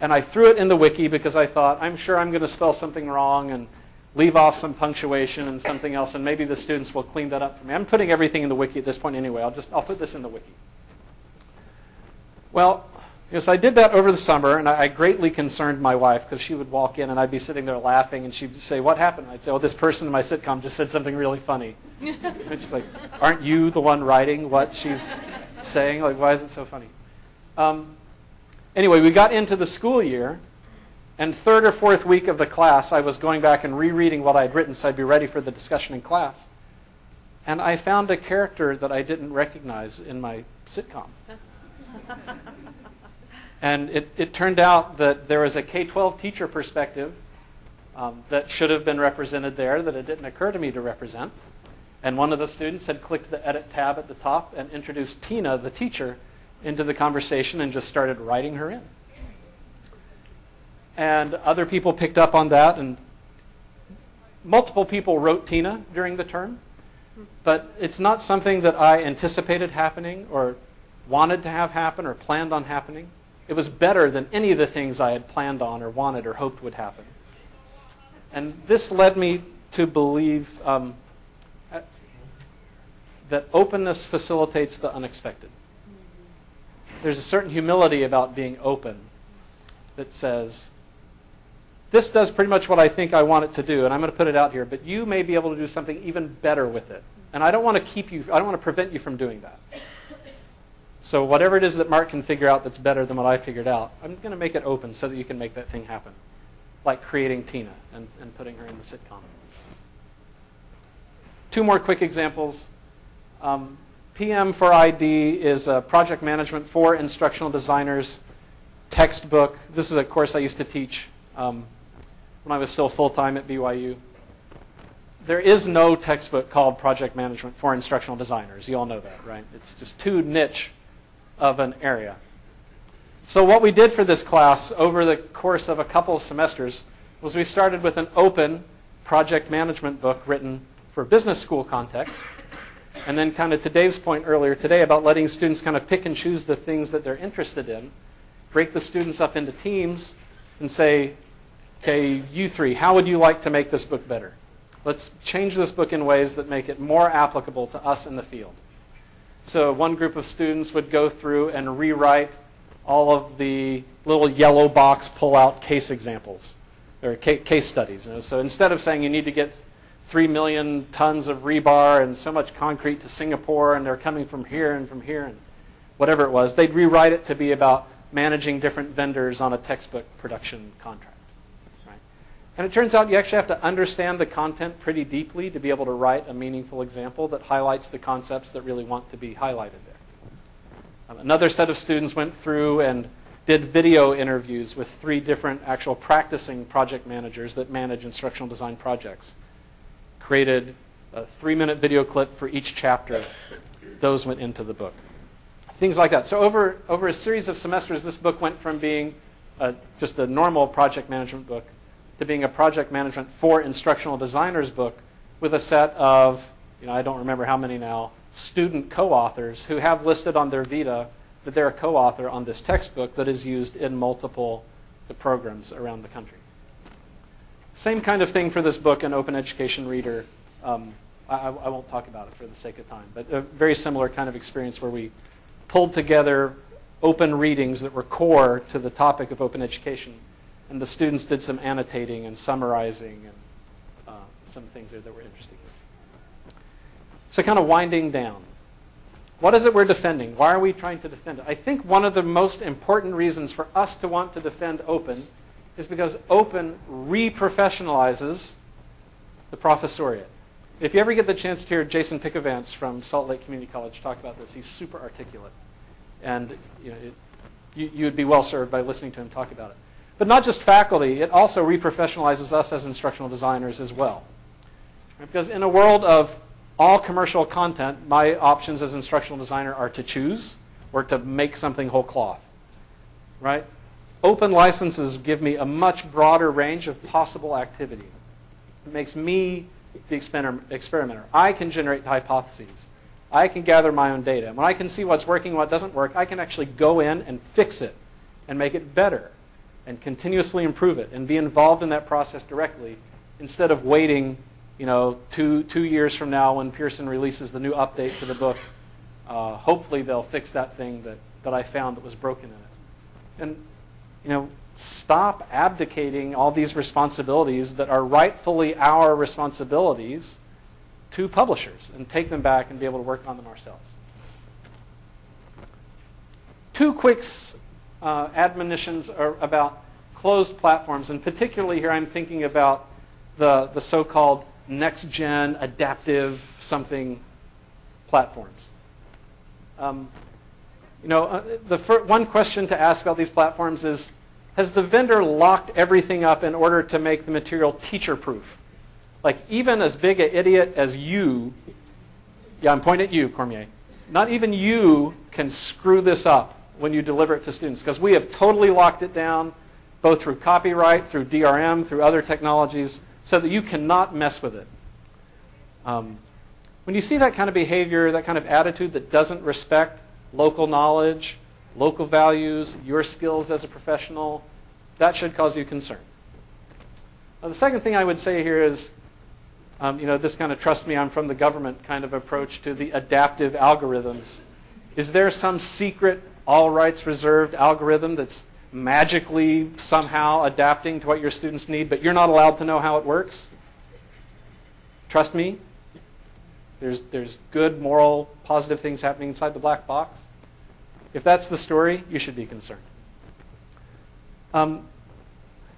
B: And I threw it in the wiki because I thought, I'm sure I'm going to spell something wrong and leave off some punctuation and something else, and maybe the students will clean that up for me. I'm putting everything in the wiki at this point anyway. I'll just I'll put this in the wiki. Well, yes, I did that over the summer, and I, I greatly concerned my wife because she would walk in and I'd be sitting there laughing, and she'd say, "What happened?" I'd say, "Oh, this person in my sitcom just said something really funny." <laughs> and she's like, "Aren't you the one writing what she's saying? Like, why is it so funny?" Um, anyway, we got into the school year, and third or fourth week of the class, I was going back and rereading what I'd written so I'd be ready for the discussion in class. And I found a character that I didn't recognize in my sitcom. <laughs> and it, it turned out that there was a K 12 teacher perspective um, that should have been represented there that it didn't occur to me to represent. And one of the students had clicked the edit tab at the top and introduced Tina, the teacher, into the conversation and just started writing her in. And other people picked up on that, and multiple people wrote Tina during the term. But it's not something that I anticipated happening or wanted to have happen or planned on happening. It was better than any of the things I had planned on or wanted or hoped would happen. And this led me to believe um, that openness facilitates the unexpected. There's a certain humility about being open that says, this does pretty much what I think I want it to do, and I'm going to put it out here, but you may be able to do something even better with it. And I don't want to keep you, I don't want to prevent you from doing that. So whatever it is that Mark can figure out that's better than what I figured out, I'm going to make it open so that you can make that thing happen. Like creating Tina and, and putting her in the sitcom. Two more quick examples. Um, PM for ID is a project management for instructional designers textbook. This is a course I used to teach um, when I was still full time at BYU. There is no textbook called Project Management for Instructional Designers. You all know that, right? It's just too niche of an area. So, what we did for this class over the course of a couple of semesters was we started with an open project management book written for business school context. And then, kind of to Dave's point earlier today about letting students kind of pick and choose the things that they're interested in, break the students up into teams, and say, okay, you three, how would you like to make this book better? Let's change this book in ways that make it more applicable to us in the field. So one group of students would go through and rewrite all of the little yellow box pull-out case examples or case studies. So instead of saying you need to get 3 million tons of rebar and so much concrete to Singapore and they're coming from here and from here and whatever it was, they'd rewrite it to be about managing different vendors on a textbook production contract. And it turns out you actually have to understand the content pretty deeply to be able to write a meaningful example that highlights the concepts that really want to be highlighted there. Um, another set of students went through and did video interviews with three different actual practicing project managers that manage instructional design projects. Created a three minute video clip for each chapter. Those went into the book. Things like that. So, over, over a series of semesters, this book went from being a, just a normal project management book to being a project management for instructional designers book with a set of, you know, I don't remember how many now, student co-authors who have listed on their Vita that they're a co-author on this textbook that is used in multiple programs around the country. Same kind of thing for this book, an open education reader. Um, I, I, won't talk about it for the sake of time, but a very similar kind of experience where we pulled together open readings that were core to the topic of open education and the students did some annotating and summarizing and uh, some things there that were interesting. So, kind of winding down. What is it we're defending? Why are we trying to defend it? I think one of the most important reasons for us to want to defend open is because open reprofessionalizes the professoriate. If you ever get the chance to hear Jason Pickavance from Salt Lake Community College talk about this, he's super articulate. And you, know, it, you, you would be well served by listening to him talk about it. But not just faculty, it also reprofessionalizes us as instructional designers as well. Because in a world of all commercial content, my options as instructional designer are to choose or to make something whole cloth. right? Open licenses give me a much broader range of possible activity. It makes me the experimenter. I can generate hypotheses. I can gather my own data. When I can see what's working, what doesn't work, I can actually go in and fix it and make it better and continuously improve it and be involved in that process directly instead of waiting, you know, two, two years from now when Pearson releases the new update to the book. Uh, hopefully they'll fix that thing that, that I found that was broken in it. And, you know, stop abdicating all these responsibilities that are rightfully our responsibilities to publishers and take them back and be able to work on them ourselves. Two quick uh, admonitions are about closed platforms, and particularly here I'm thinking about the, the so called next gen adaptive something platforms. Um, you know, uh, the fir- one question to ask about these platforms is Has the vendor locked everything up in order to make the material teacher proof? Like, even as big an idiot as you, yeah, I'm pointing at you, Cormier, not even you can screw this up when you deliver it to students because we have totally locked it down, both through copyright, through DRM, through other technologies, so that you cannot mess with it. Um, when you see that kind of behavior, that kind of attitude that doesn't respect local knowledge, local values, your skills as a professional, that should cause you concern. Now, the second thing I would say here is um, you know, this kind of trust me, I'm from the government kind of approach to the adaptive algorithms. Is there some secret, all rights reserved algorithm that's magically somehow adapting to what your students need, but you're not allowed to know how it works? Trust me, there's, there's good, moral, positive things happening inside the black box. If that's the story, you should be concerned. A um,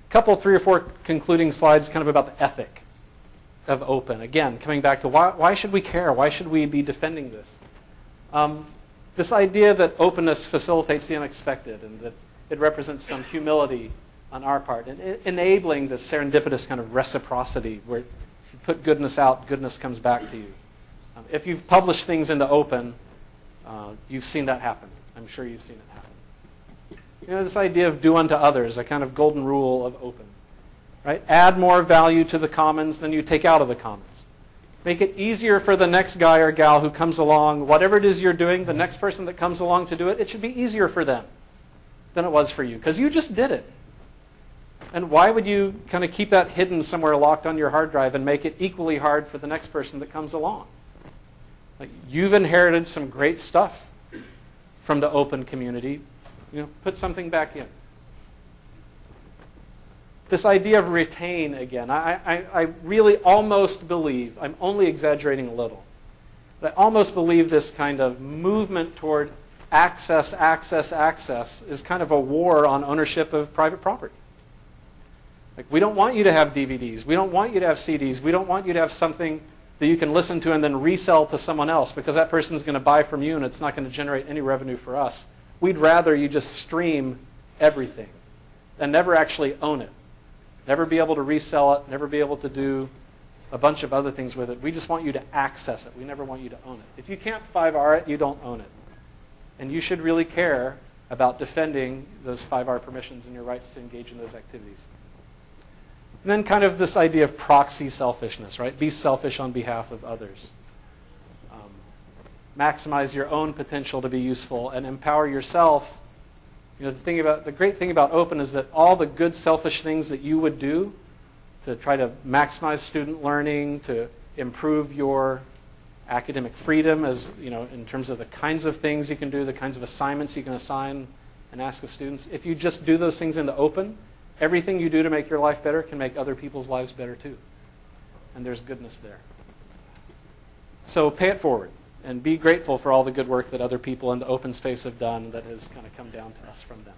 B: couple, three or four concluding slides kind of about the ethic of open. Again, coming back to why, why should we care? Why should we be defending this? Um, this idea that openness facilitates the unexpected and that it represents some humility on our part and enabling the serendipitous kind of reciprocity where if you put goodness out, goodness comes back to you. Um, if you've published things into open, uh, you've seen that happen. I'm sure you've seen it happen. You know, this idea of do unto others, a kind of golden rule of open. Right? Add more value to the commons than you take out of the commons. Make it easier for the next guy or gal who comes along. Whatever it is you're doing, the next person that comes along to do it, it should be easier for them than it was for you because you just did it. And why would you kind of keep that hidden somewhere locked on your hard drive and make it equally hard for the next person that comes along? Like you've inherited some great stuff from the open community. You know, put something back in this idea of retain again. I, I, I, really almost believe, I'm only exaggerating a little, but I almost believe this kind of movement toward access, access, access is kind of a war on ownership of private property. Like, we don't want you to have DVDs. We don't want you to have CDs. We don't want you to have something that you can listen to and then resell to someone else because that person's going to buy from you and it's not going to generate any revenue for us. We'd rather you just stream everything and never actually own it never be able to resell it, never be able to do a bunch of other things with it. We just want you to access it. We never want you to own it. If you can't 5R it, you don't own it. And you should really care about defending those 5R permissions and your rights to engage in those activities. And then kind of this idea of proxy selfishness, right? Be selfish on behalf of others. Um, maximize your own potential to be useful and empower yourself you know, the thing about the great thing about open is that all the good selfish things that you would do to try to maximize student learning, to improve your academic freedom as, you know, in terms of the kinds of things you can do, the kinds of assignments you can assign and ask of students. If you just do those things in the open, everything you do to make your life better can make other people's lives better too. And there's goodness there. So pay it forward and be grateful for all the good work that other people in the open space have done that has kind of come down to us from them.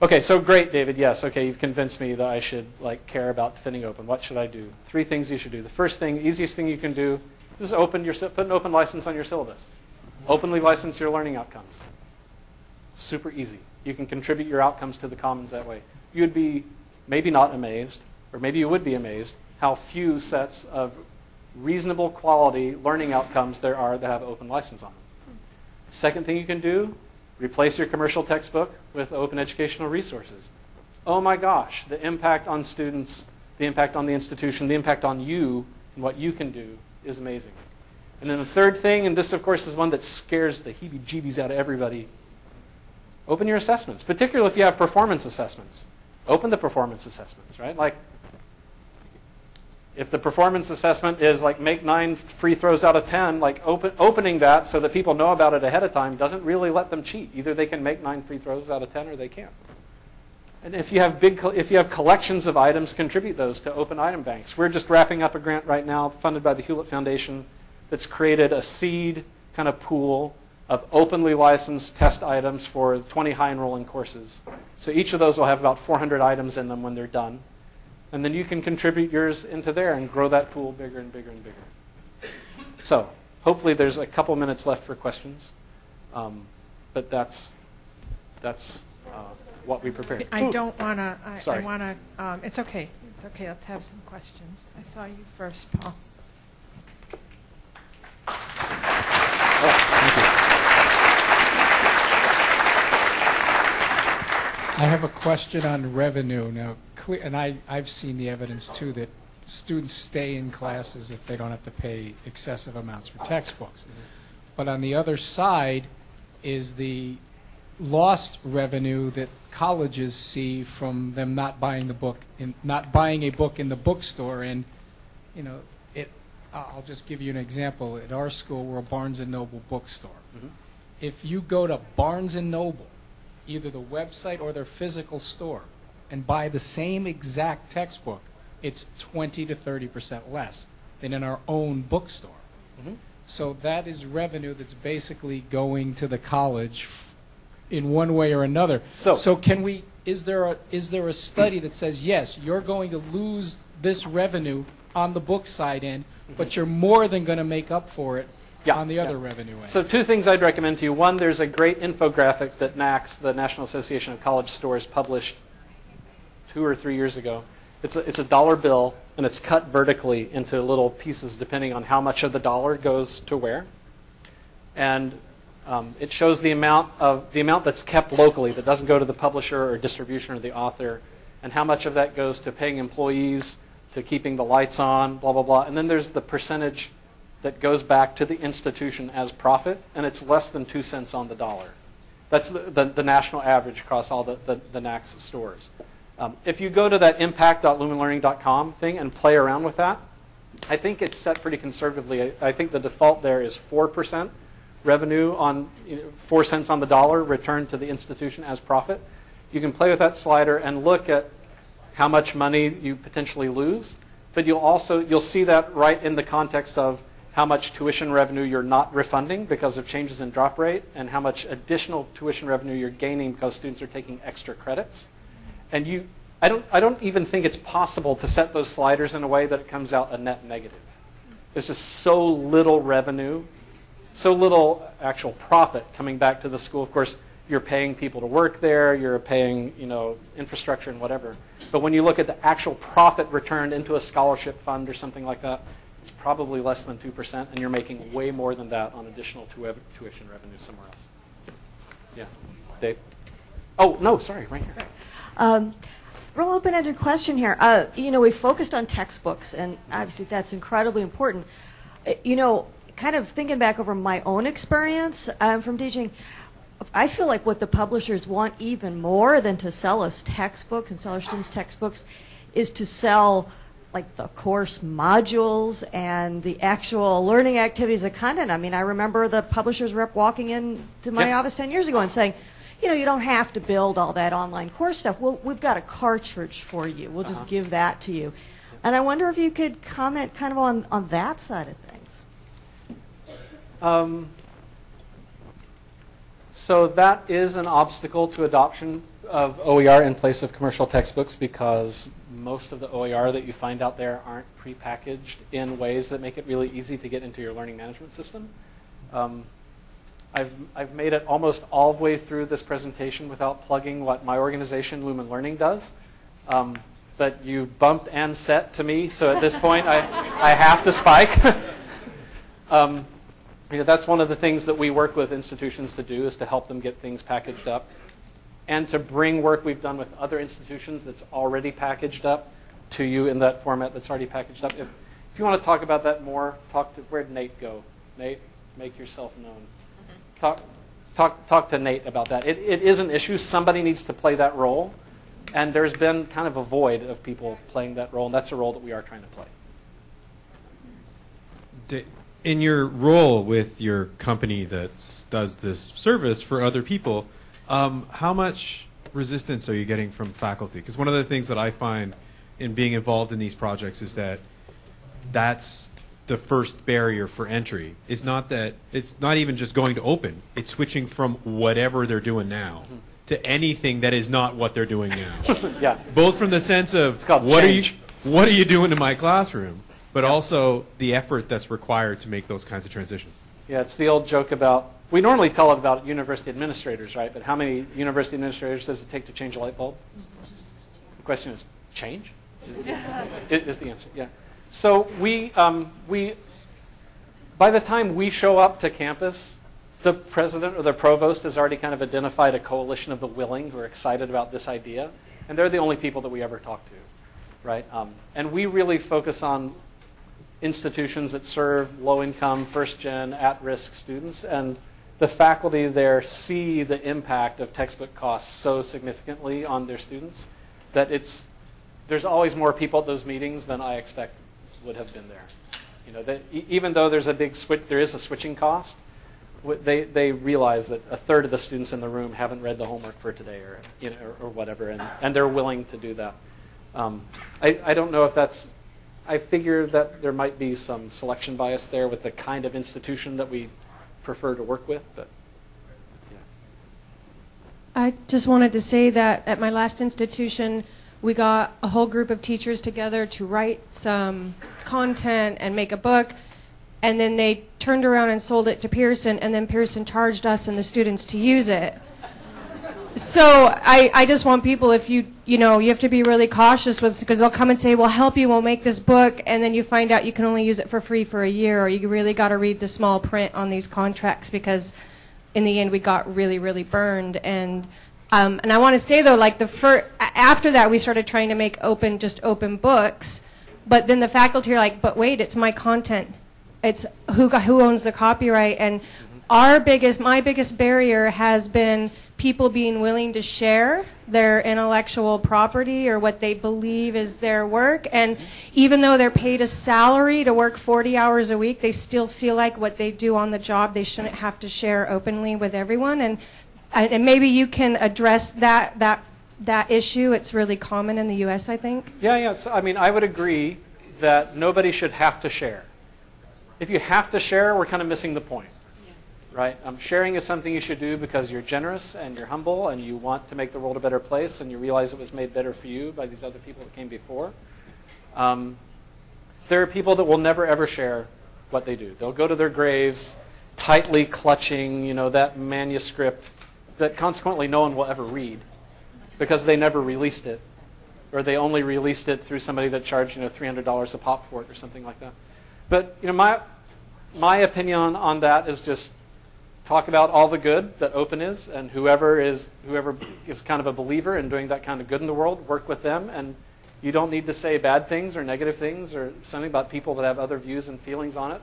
B: Okay, so great, David. Yes, okay, you've convinced me that I should like care about defending open. What should I do? Three things you should do. The first thing, easiest thing you can do, is open your put an open license on your syllabus. Openly license your learning outcomes. Super easy. You can contribute your outcomes to the commons that way. You'd be maybe not amazed, or maybe you would be amazed, how few sets of reasonable quality learning outcomes there are that have open license on them. Second thing you can do Replace your commercial textbook with open educational resources. Oh my gosh, the impact on students, the impact on the institution, the impact on you and what you can do is amazing. And then the third thing, and this of course is one that scares the heebie jeebies out of everybody open your assessments, particularly if you have performance assessments. Open the performance assessments, right? Like, if the performance assessment is like make nine free throws out of 10, like open, opening that so that people know about it ahead of time doesn't really let them cheat. Either they can make nine free throws out of 10 or they can't. And if you have big, if you have collections of items, contribute those to open item banks. We're just wrapping up a grant right now funded by the Hewlett Foundation that's created a seed kind of pool of openly licensed test items for 20 high enrolling courses. So each of those will have about 400 items in them when they're done. And then you can contribute yours into there and grow that pool bigger and bigger and bigger. So hopefully there's a couple minutes left for questions. Um, but that's, that's uh, what we prepared.
A: I don't want to, I
B: Sorry.
A: want to, um, it's okay. It's okay, let's have some questions. I saw you first, Paul.
D: I have a question on revenue now, cle- and I, I've seen the evidence too that students stay in classes if they don't have to pay excessive amounts for textbooks. But on the other side is the lost revenue that colleges see from them not buying the book, in, not buying a book in the bookstore. And, you know, it, I'll just give you an example. At our school, we're a Barnes and Noble bookstore.
B: Mhm.
D: If you go to Barnes and Noble, either the website or their physical store, and buy the same exact textbook, it's 20 to 30 percent less than in our own bookstore.
B: Mhm.
D: So that is revenue that's basically going to the college in one way or another.
B: So-
D: can we? Is there a is there a study that says yes, you're going to lose this revenue on the book side end, but you're more than going to make up for it
B: Yeah,
D: on the
B: yeah.
D: revenue end?
B: So two things I'd recommend to you. One, there's a great infographic that NACS, the National Association of College Stores, published two or three years ago. It's a, it's a dollar bill, and it's cut vertically into little pieces depending on how much of the dollar goes to where. And um, it shows the amount of the amount that's kept locally that doesn't go to the publisher or distribution or the author, and how much of that goes to paying employees, to keeping the lights on, blah blah blah. And then there's the percentage that goes back to the institution as profit, and it's less than two cents on the dollar. That's the, the, the national average across all the, the, the NACS stores. Um, if you go to that impact.lumenlearning.com thing and play around with that, I think it's set pretty conservatively. I, I think the default there is 4% revenue on you know, 4 cents on the dollar returned to the institution as profit. You can play with that slider and look at how much money you potentially lose, but you'll also you'll see that right in the context of how much tuition revenue you're not refunding because of changes in drop rate and how much additional tuition revenue you're gaining because students are taking extra credits. And you I don't I don't even think it's possible to set those sliders in a way that it comes out a net negative. There's just so little revenue, so little actual profit coming back to the school. Of course, you're paying people to work there, you're paying, you know, infrastructure and whatever. But when you look at the actual profit returned into a scholarship fund or something like that, it's probably less than 2%, and you're making way more than that on additional tu- tuition revenue somewhere else. Yeah. Dave? Oh, no, sorry, right here.
E: Um, real open-ended question here. Uh, you know, we focused on textbooks, and obviously that's incredibly important. Uh, You know, kind of thinking back over my own experience um, from teaching, I feel like what the publishers want even more than to sell us textbooks and sell our students textbooks is to sell like the course modules and the actual learning activities, the content. I mean, I remember the publisher's rep walking into my
B: Yeah.
E: office 10 years ago and saying, you know, you don't have to build all that online course stuff. Well, we've got a cartridge for you. We'll just
B: Uh-huh.
E: give that to you. And I wonder if you could comment kind of on, on that side of things.
B: Um, so that is an obstacle to adoption of OER in place of commercial textbooks because most of the OER that you find out there aren't prepackaged in ways that make it really easy to get into your learning management system. Um, I've, I've made it almost all the way through this presentation without plugging what my organization, Lumen Learning, does. Um, but you bumped and set to me, so at this point I, I have to spike. <laughs> um, you know, that's one of the things that we work with institutions to do is to help them get things packaged up and to bring work we've done with other institutions that's already packaged up to you in that format that's already packaged up. If, if you want to talk about that more, talk to, where'd Nate go? Nate, make yourself known. Mm-hmm. Talk, talk, talk to Nate about that. It, it is an issue. Somebody needs to play that role. And there's been kind of a void of people playing that role, and that's a role that we are trying to play.
F: In your role with your company that does this service for other people, um, how much resistance are you getting from faculty? Because one of the things that I find in being involved in these projects is that that's the first barrier for entry. Is not that it's not even just going to open; it's switching from whatever they're doing now to anything that is not what they're doing now <laughs>
B: Yeah.
F: both from the sense of what
B: change.
F: are you what are you doing in my classroom, but also the effort that's required to make those kinds of transitions.
B: Yeah, it's the old joke about, we normally tell it about university administrators, right? But how many university administrators does it take to change a light bulb? The question is, change? <laughs> Is is the answer, yeah. So we, um, we, by the time we show up to campus, the president or the provost has already kind of identified a coalition of the willing who are excited about this idea, and they're the only people that we ever talk to, right? Um, and we really focus on institutions that serve low-income, first-gen, at-risk students, and the faculty there see the impact of textbook costs so significantly on their students that it's there's always more people at those meetings than I expect would have been there. You know, even though there's a big switch, there is a switching cost. They they realize that a third of the students in the room haven't read the homework for today, or you know, or, or whatever, and, and they're willing to do that. Um, I I don't know if that's. I figure that there might be some selection bias there with the kind of institution that we prefer to work with, but yeah.
G: I just wanted to say that at my last institution, we got a whole group of teachers together to write some content and make a book. And then they turned around and sold it to Pearson, and then Pearson charged us and the students to use it. So I, I just want people, if you, you know, you have to be really cautious with, because they'll come and say, we'll help you, we'll make this book, and then you find out you can only use it for free for a year, or you really got to read the small print on these contracts because in the end we got really, really burned. And, um, and I want to say though, like the fir- a- after that we started trying to make open, just open books, but then the faculty are like, but wait, it's my content. It's who, who owns the copyright. And our biggest, my biggest barrier has been people being willing to share their intellectual property or what they believe is their work. And even though they're paid a salary to work 40 hours a week, they still feel like what they do on the job they shouldn't have to share openly with everyone. And, and maybe you can address that, that, that issue. It's really common in the U.S., I think.
B: Yeah, yeah. So, I mean, I would agree that nobody should have to share. If you have to share, we're kind of missing the point, right? Um, sharing is something you should do because you're generous and you're humble and you want to make the world a better place and you realize it was made better for you by these other people that came before. Um, there are people that will never ever share what they do. They'll go to their graves tightly clutching, you know, that manuscript that consequently no one will ever read because they never released it or they only released it through somebody that charged you know three hundred dollars a pop for it or something like that. But you know my my opinion on, on that is just talk about all the good that open is, and whoever is whoever is kind of a believer in doing that kind of good in the world, work with them, and you don't need to say bad things or negative things or something about people that have other views and feelings on it.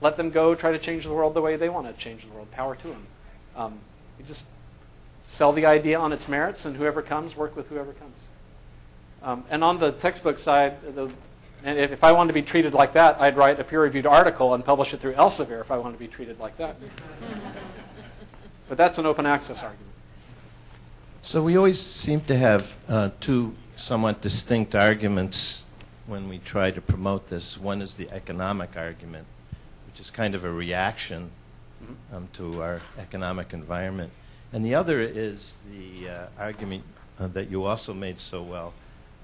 B: Let them go try to change the world the way they want to change the world. Power to them. Um, you just sell the idea on its merits, and whoever comes, work with whoever comes. Um, and on the textbook side, the, and if, if I wanted to be treated like that, I'd write a peer-reviewed article and publish it through Elsevier if I wanted to be treated like that. <laughs> but that's an open access argument.
H: So we always seem to have uh, two somewhat distinct arguments when we try to promote this. One is the economic argument, which is kind of a reaction um, to our economic environment. And the other is the uh, argument uh, that you also made so well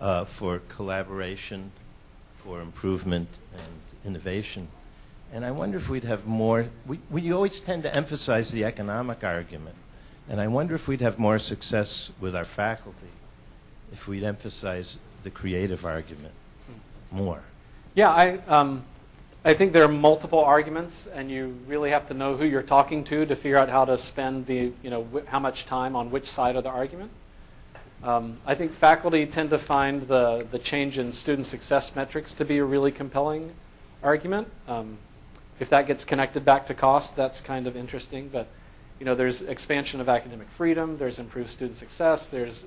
H: uh, for collaboration, for improvement and innovation. And I wonder if we'd have more, we, we always tend to emphasize the economic argument. And I wonder if we'd have more success with our faculty if we'd emphasize the creative argument more.
B: Yeah, I, um, I think there are multiple arguments, and you really have to know who you're talking to to figure out how to spend the, you know, how much time on which side of the argument. Um, I think faculty tend to find the, the change in student success metrics to be a really compelling argument. Um, if that gets connected back to cost, that's kind of interesting. But you know, there's expansion of academic freedom, there's improved student success, there's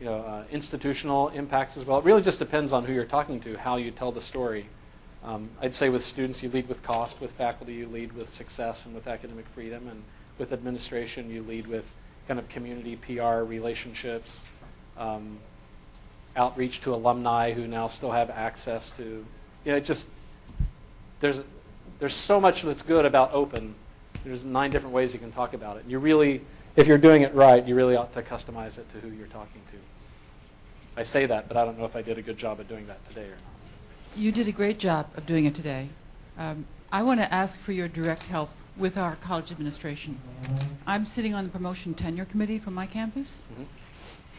B: you know, uh, institutional impacts as well. It really just depends on who you're talking to, how you tell the story. Um, I'd say with students, you lead with cost. With faculty, you lead with success and with academic freedom. And with administration, you lead with kind of community PR relationships, um, outreach to alumni who now still have access to, you know, just, there's, there's so much that's good about open. There's nine different ways you can talk about it. And You really, if you're doing it right, you really ought to customize it to who you're talking to. I say that, but I don't know if I did a good job of doing that today or not.
I: You did a great job of doing it today. Um, I want to ask for your direct help with our college administration. I'm sitting on the promotion tenure committee for my campus,
B: Mhm.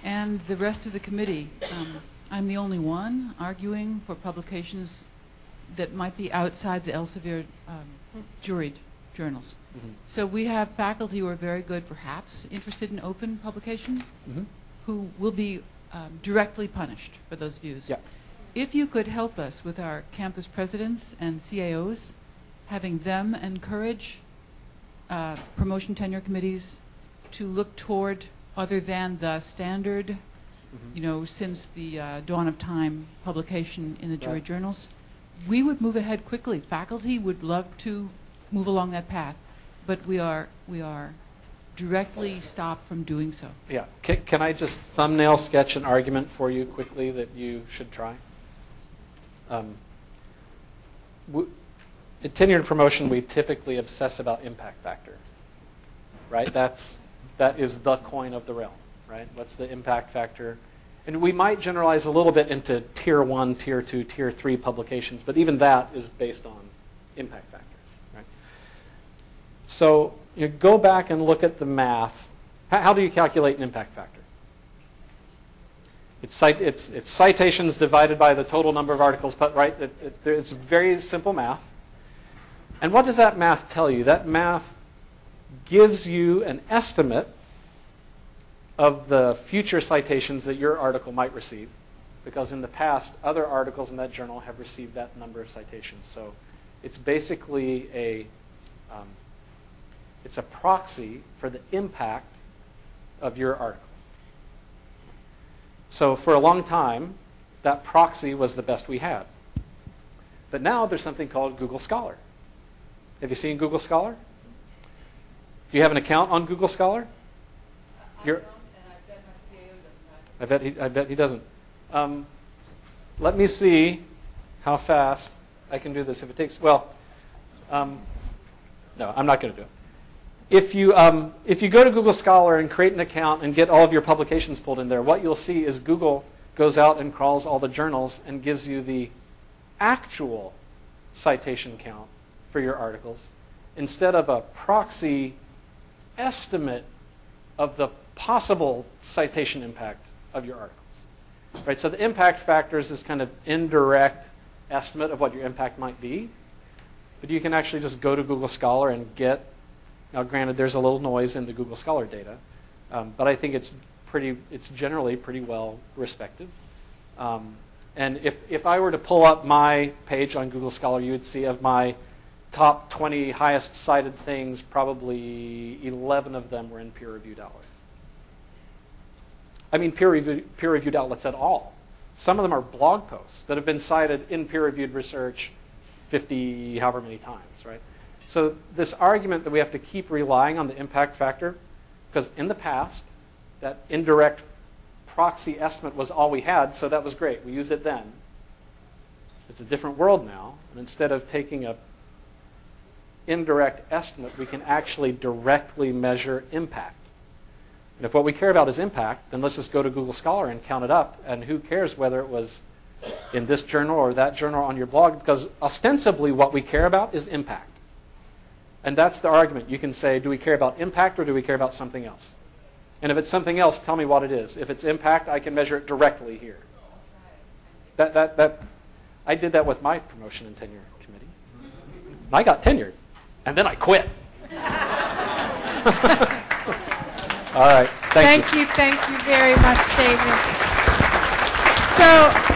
I: And the rest of the committee, um, I'm the only one arguing for publications that might be outside the Elsevier um, juried journals.
B: Mhm.
I: So we have faculty who are very good, perhaps interested in open publication,
B: Mhm.
I: who will be um, directly punished for those views.
B: Yeah.
I: If you could help us with our campus presidents and CAOs, having them encourage uh, promotion tenure committees to look toward other than the standard,
B: Mhm.
I: you know, since the uh, dawn of time publication in the jury
B: Right.
I: journals, we would move ahead quickly. Faculty would love to move along that path, but we are we are directly stopped from doing so.
B: Yeah. Can, can I just thumbnail sketch an argument for you quickly that you should try? Um, at tenured promotion, we typically obsess about impact factor, right? That's that is the coin of the realm, right? What's the impact factor? And we might generalize a little bit into tier one, tier two, tier three publications, but even that is based on impact factors, right? So you go back and look at the math. How, do you calculate an impact factor? It's, cite, it's, it's citations divided by the total number of articles, but right? It, it, it's very simple math. And what does that math tell you? That math gives you an estimate of the future citations that your article might receive, because in the past, other articles in that journal have received that number of citations. So it's basically a um, it's a proxy for the impact of your article. So for a long time, that proxy was the best we had. But now there's something called Google Scholar. Have you seen Google Scholar? Do you have an account on Google Scholar? You're, I bet he, I bet he doesn't. Um, let me see how fast I can do this. If it takes, well, um, no, I'm not going to do it. If you, um, if you go to Google Scholar and create an account and get all of your publications pulled in there, what you'll see is Google goes out and crawls all the journals and gives you the actual citation count for your articles instead of a proxy estimate of the possible citation impact of your articles. Right? So the impact factor is this kind of indirect estimate of what your impact might be. But you can actually just go to Google Scholar and get, now granted there's a little noise in the Google Scholar data, um, but I think it's pretty, it's generally pretty well respected. Um, and if, if I were to pull up my page on Google Scholar, you would see of my top 20 highest cited things, probably 11 of them were in peer-reviewed outlets. I mean peer-reviewed, peer-reviewed outlets at all. Some of them are blog posts that have been cited in peer-reviewed research 50, however many times, right? So this argument that we have to keep relying on the impact factor, because in the past, that indirect proxy estimate was all we had, so that was great. We used it then. It's a different world now, and instead of taking a indirect estimate, we can actually directly measure impact. And if what we care about is impact, then let's just go to Google Scholar and count it up, and who cares whether it was in this journal or that journal on your blog, because ostensibly what we care about is impact. And that's the argument. You can say, do we care about impact or do we care about something else? And if it's something else, tell me what it is. If it's impact, I can measure it directly here. That, that, that, I did that with my promotion and tenure committee. And I got tenured, and then I quit. <laughs> All right. Thank, you.
A: Thank you, thank you very much, David. So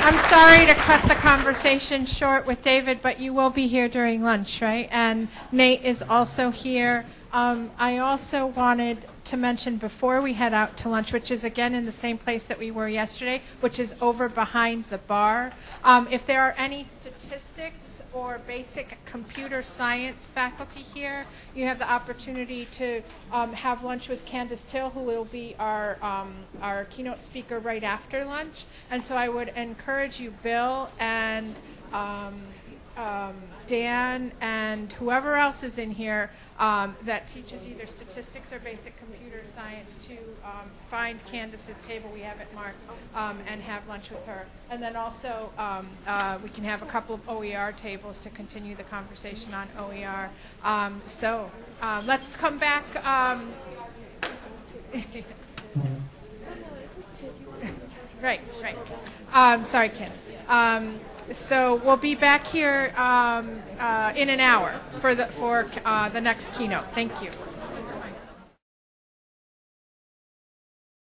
A: I'm sorry to cut the conversation short with David, but you will be here during lunch, right? And Nate is also here. Um, I also wanted to mention before we head out to lunch, which is again in the same place that we were yesterday, which is over behind the bar. Um, if there are any statistics or basic computer science faculty here, you have the opportunity to um, have lunch with Candace Thille, who will be our um, our keynote speaker right after lunch. And so I would encourage you, Bill and um, um, Dan and whoever else is in here um, that teaches either statistics or basic computer science to um, find Candace's table, we have it marked, um, and have lunch with her. And then also, um, uh, we can have a couple of OER tables to continue the conversation on OER. Um, so um, let's come back. <laughs> Right, right. Sorry, Ken. So we'll be back here um, uh, in an hour for the for uh, the next keynote. Thank you.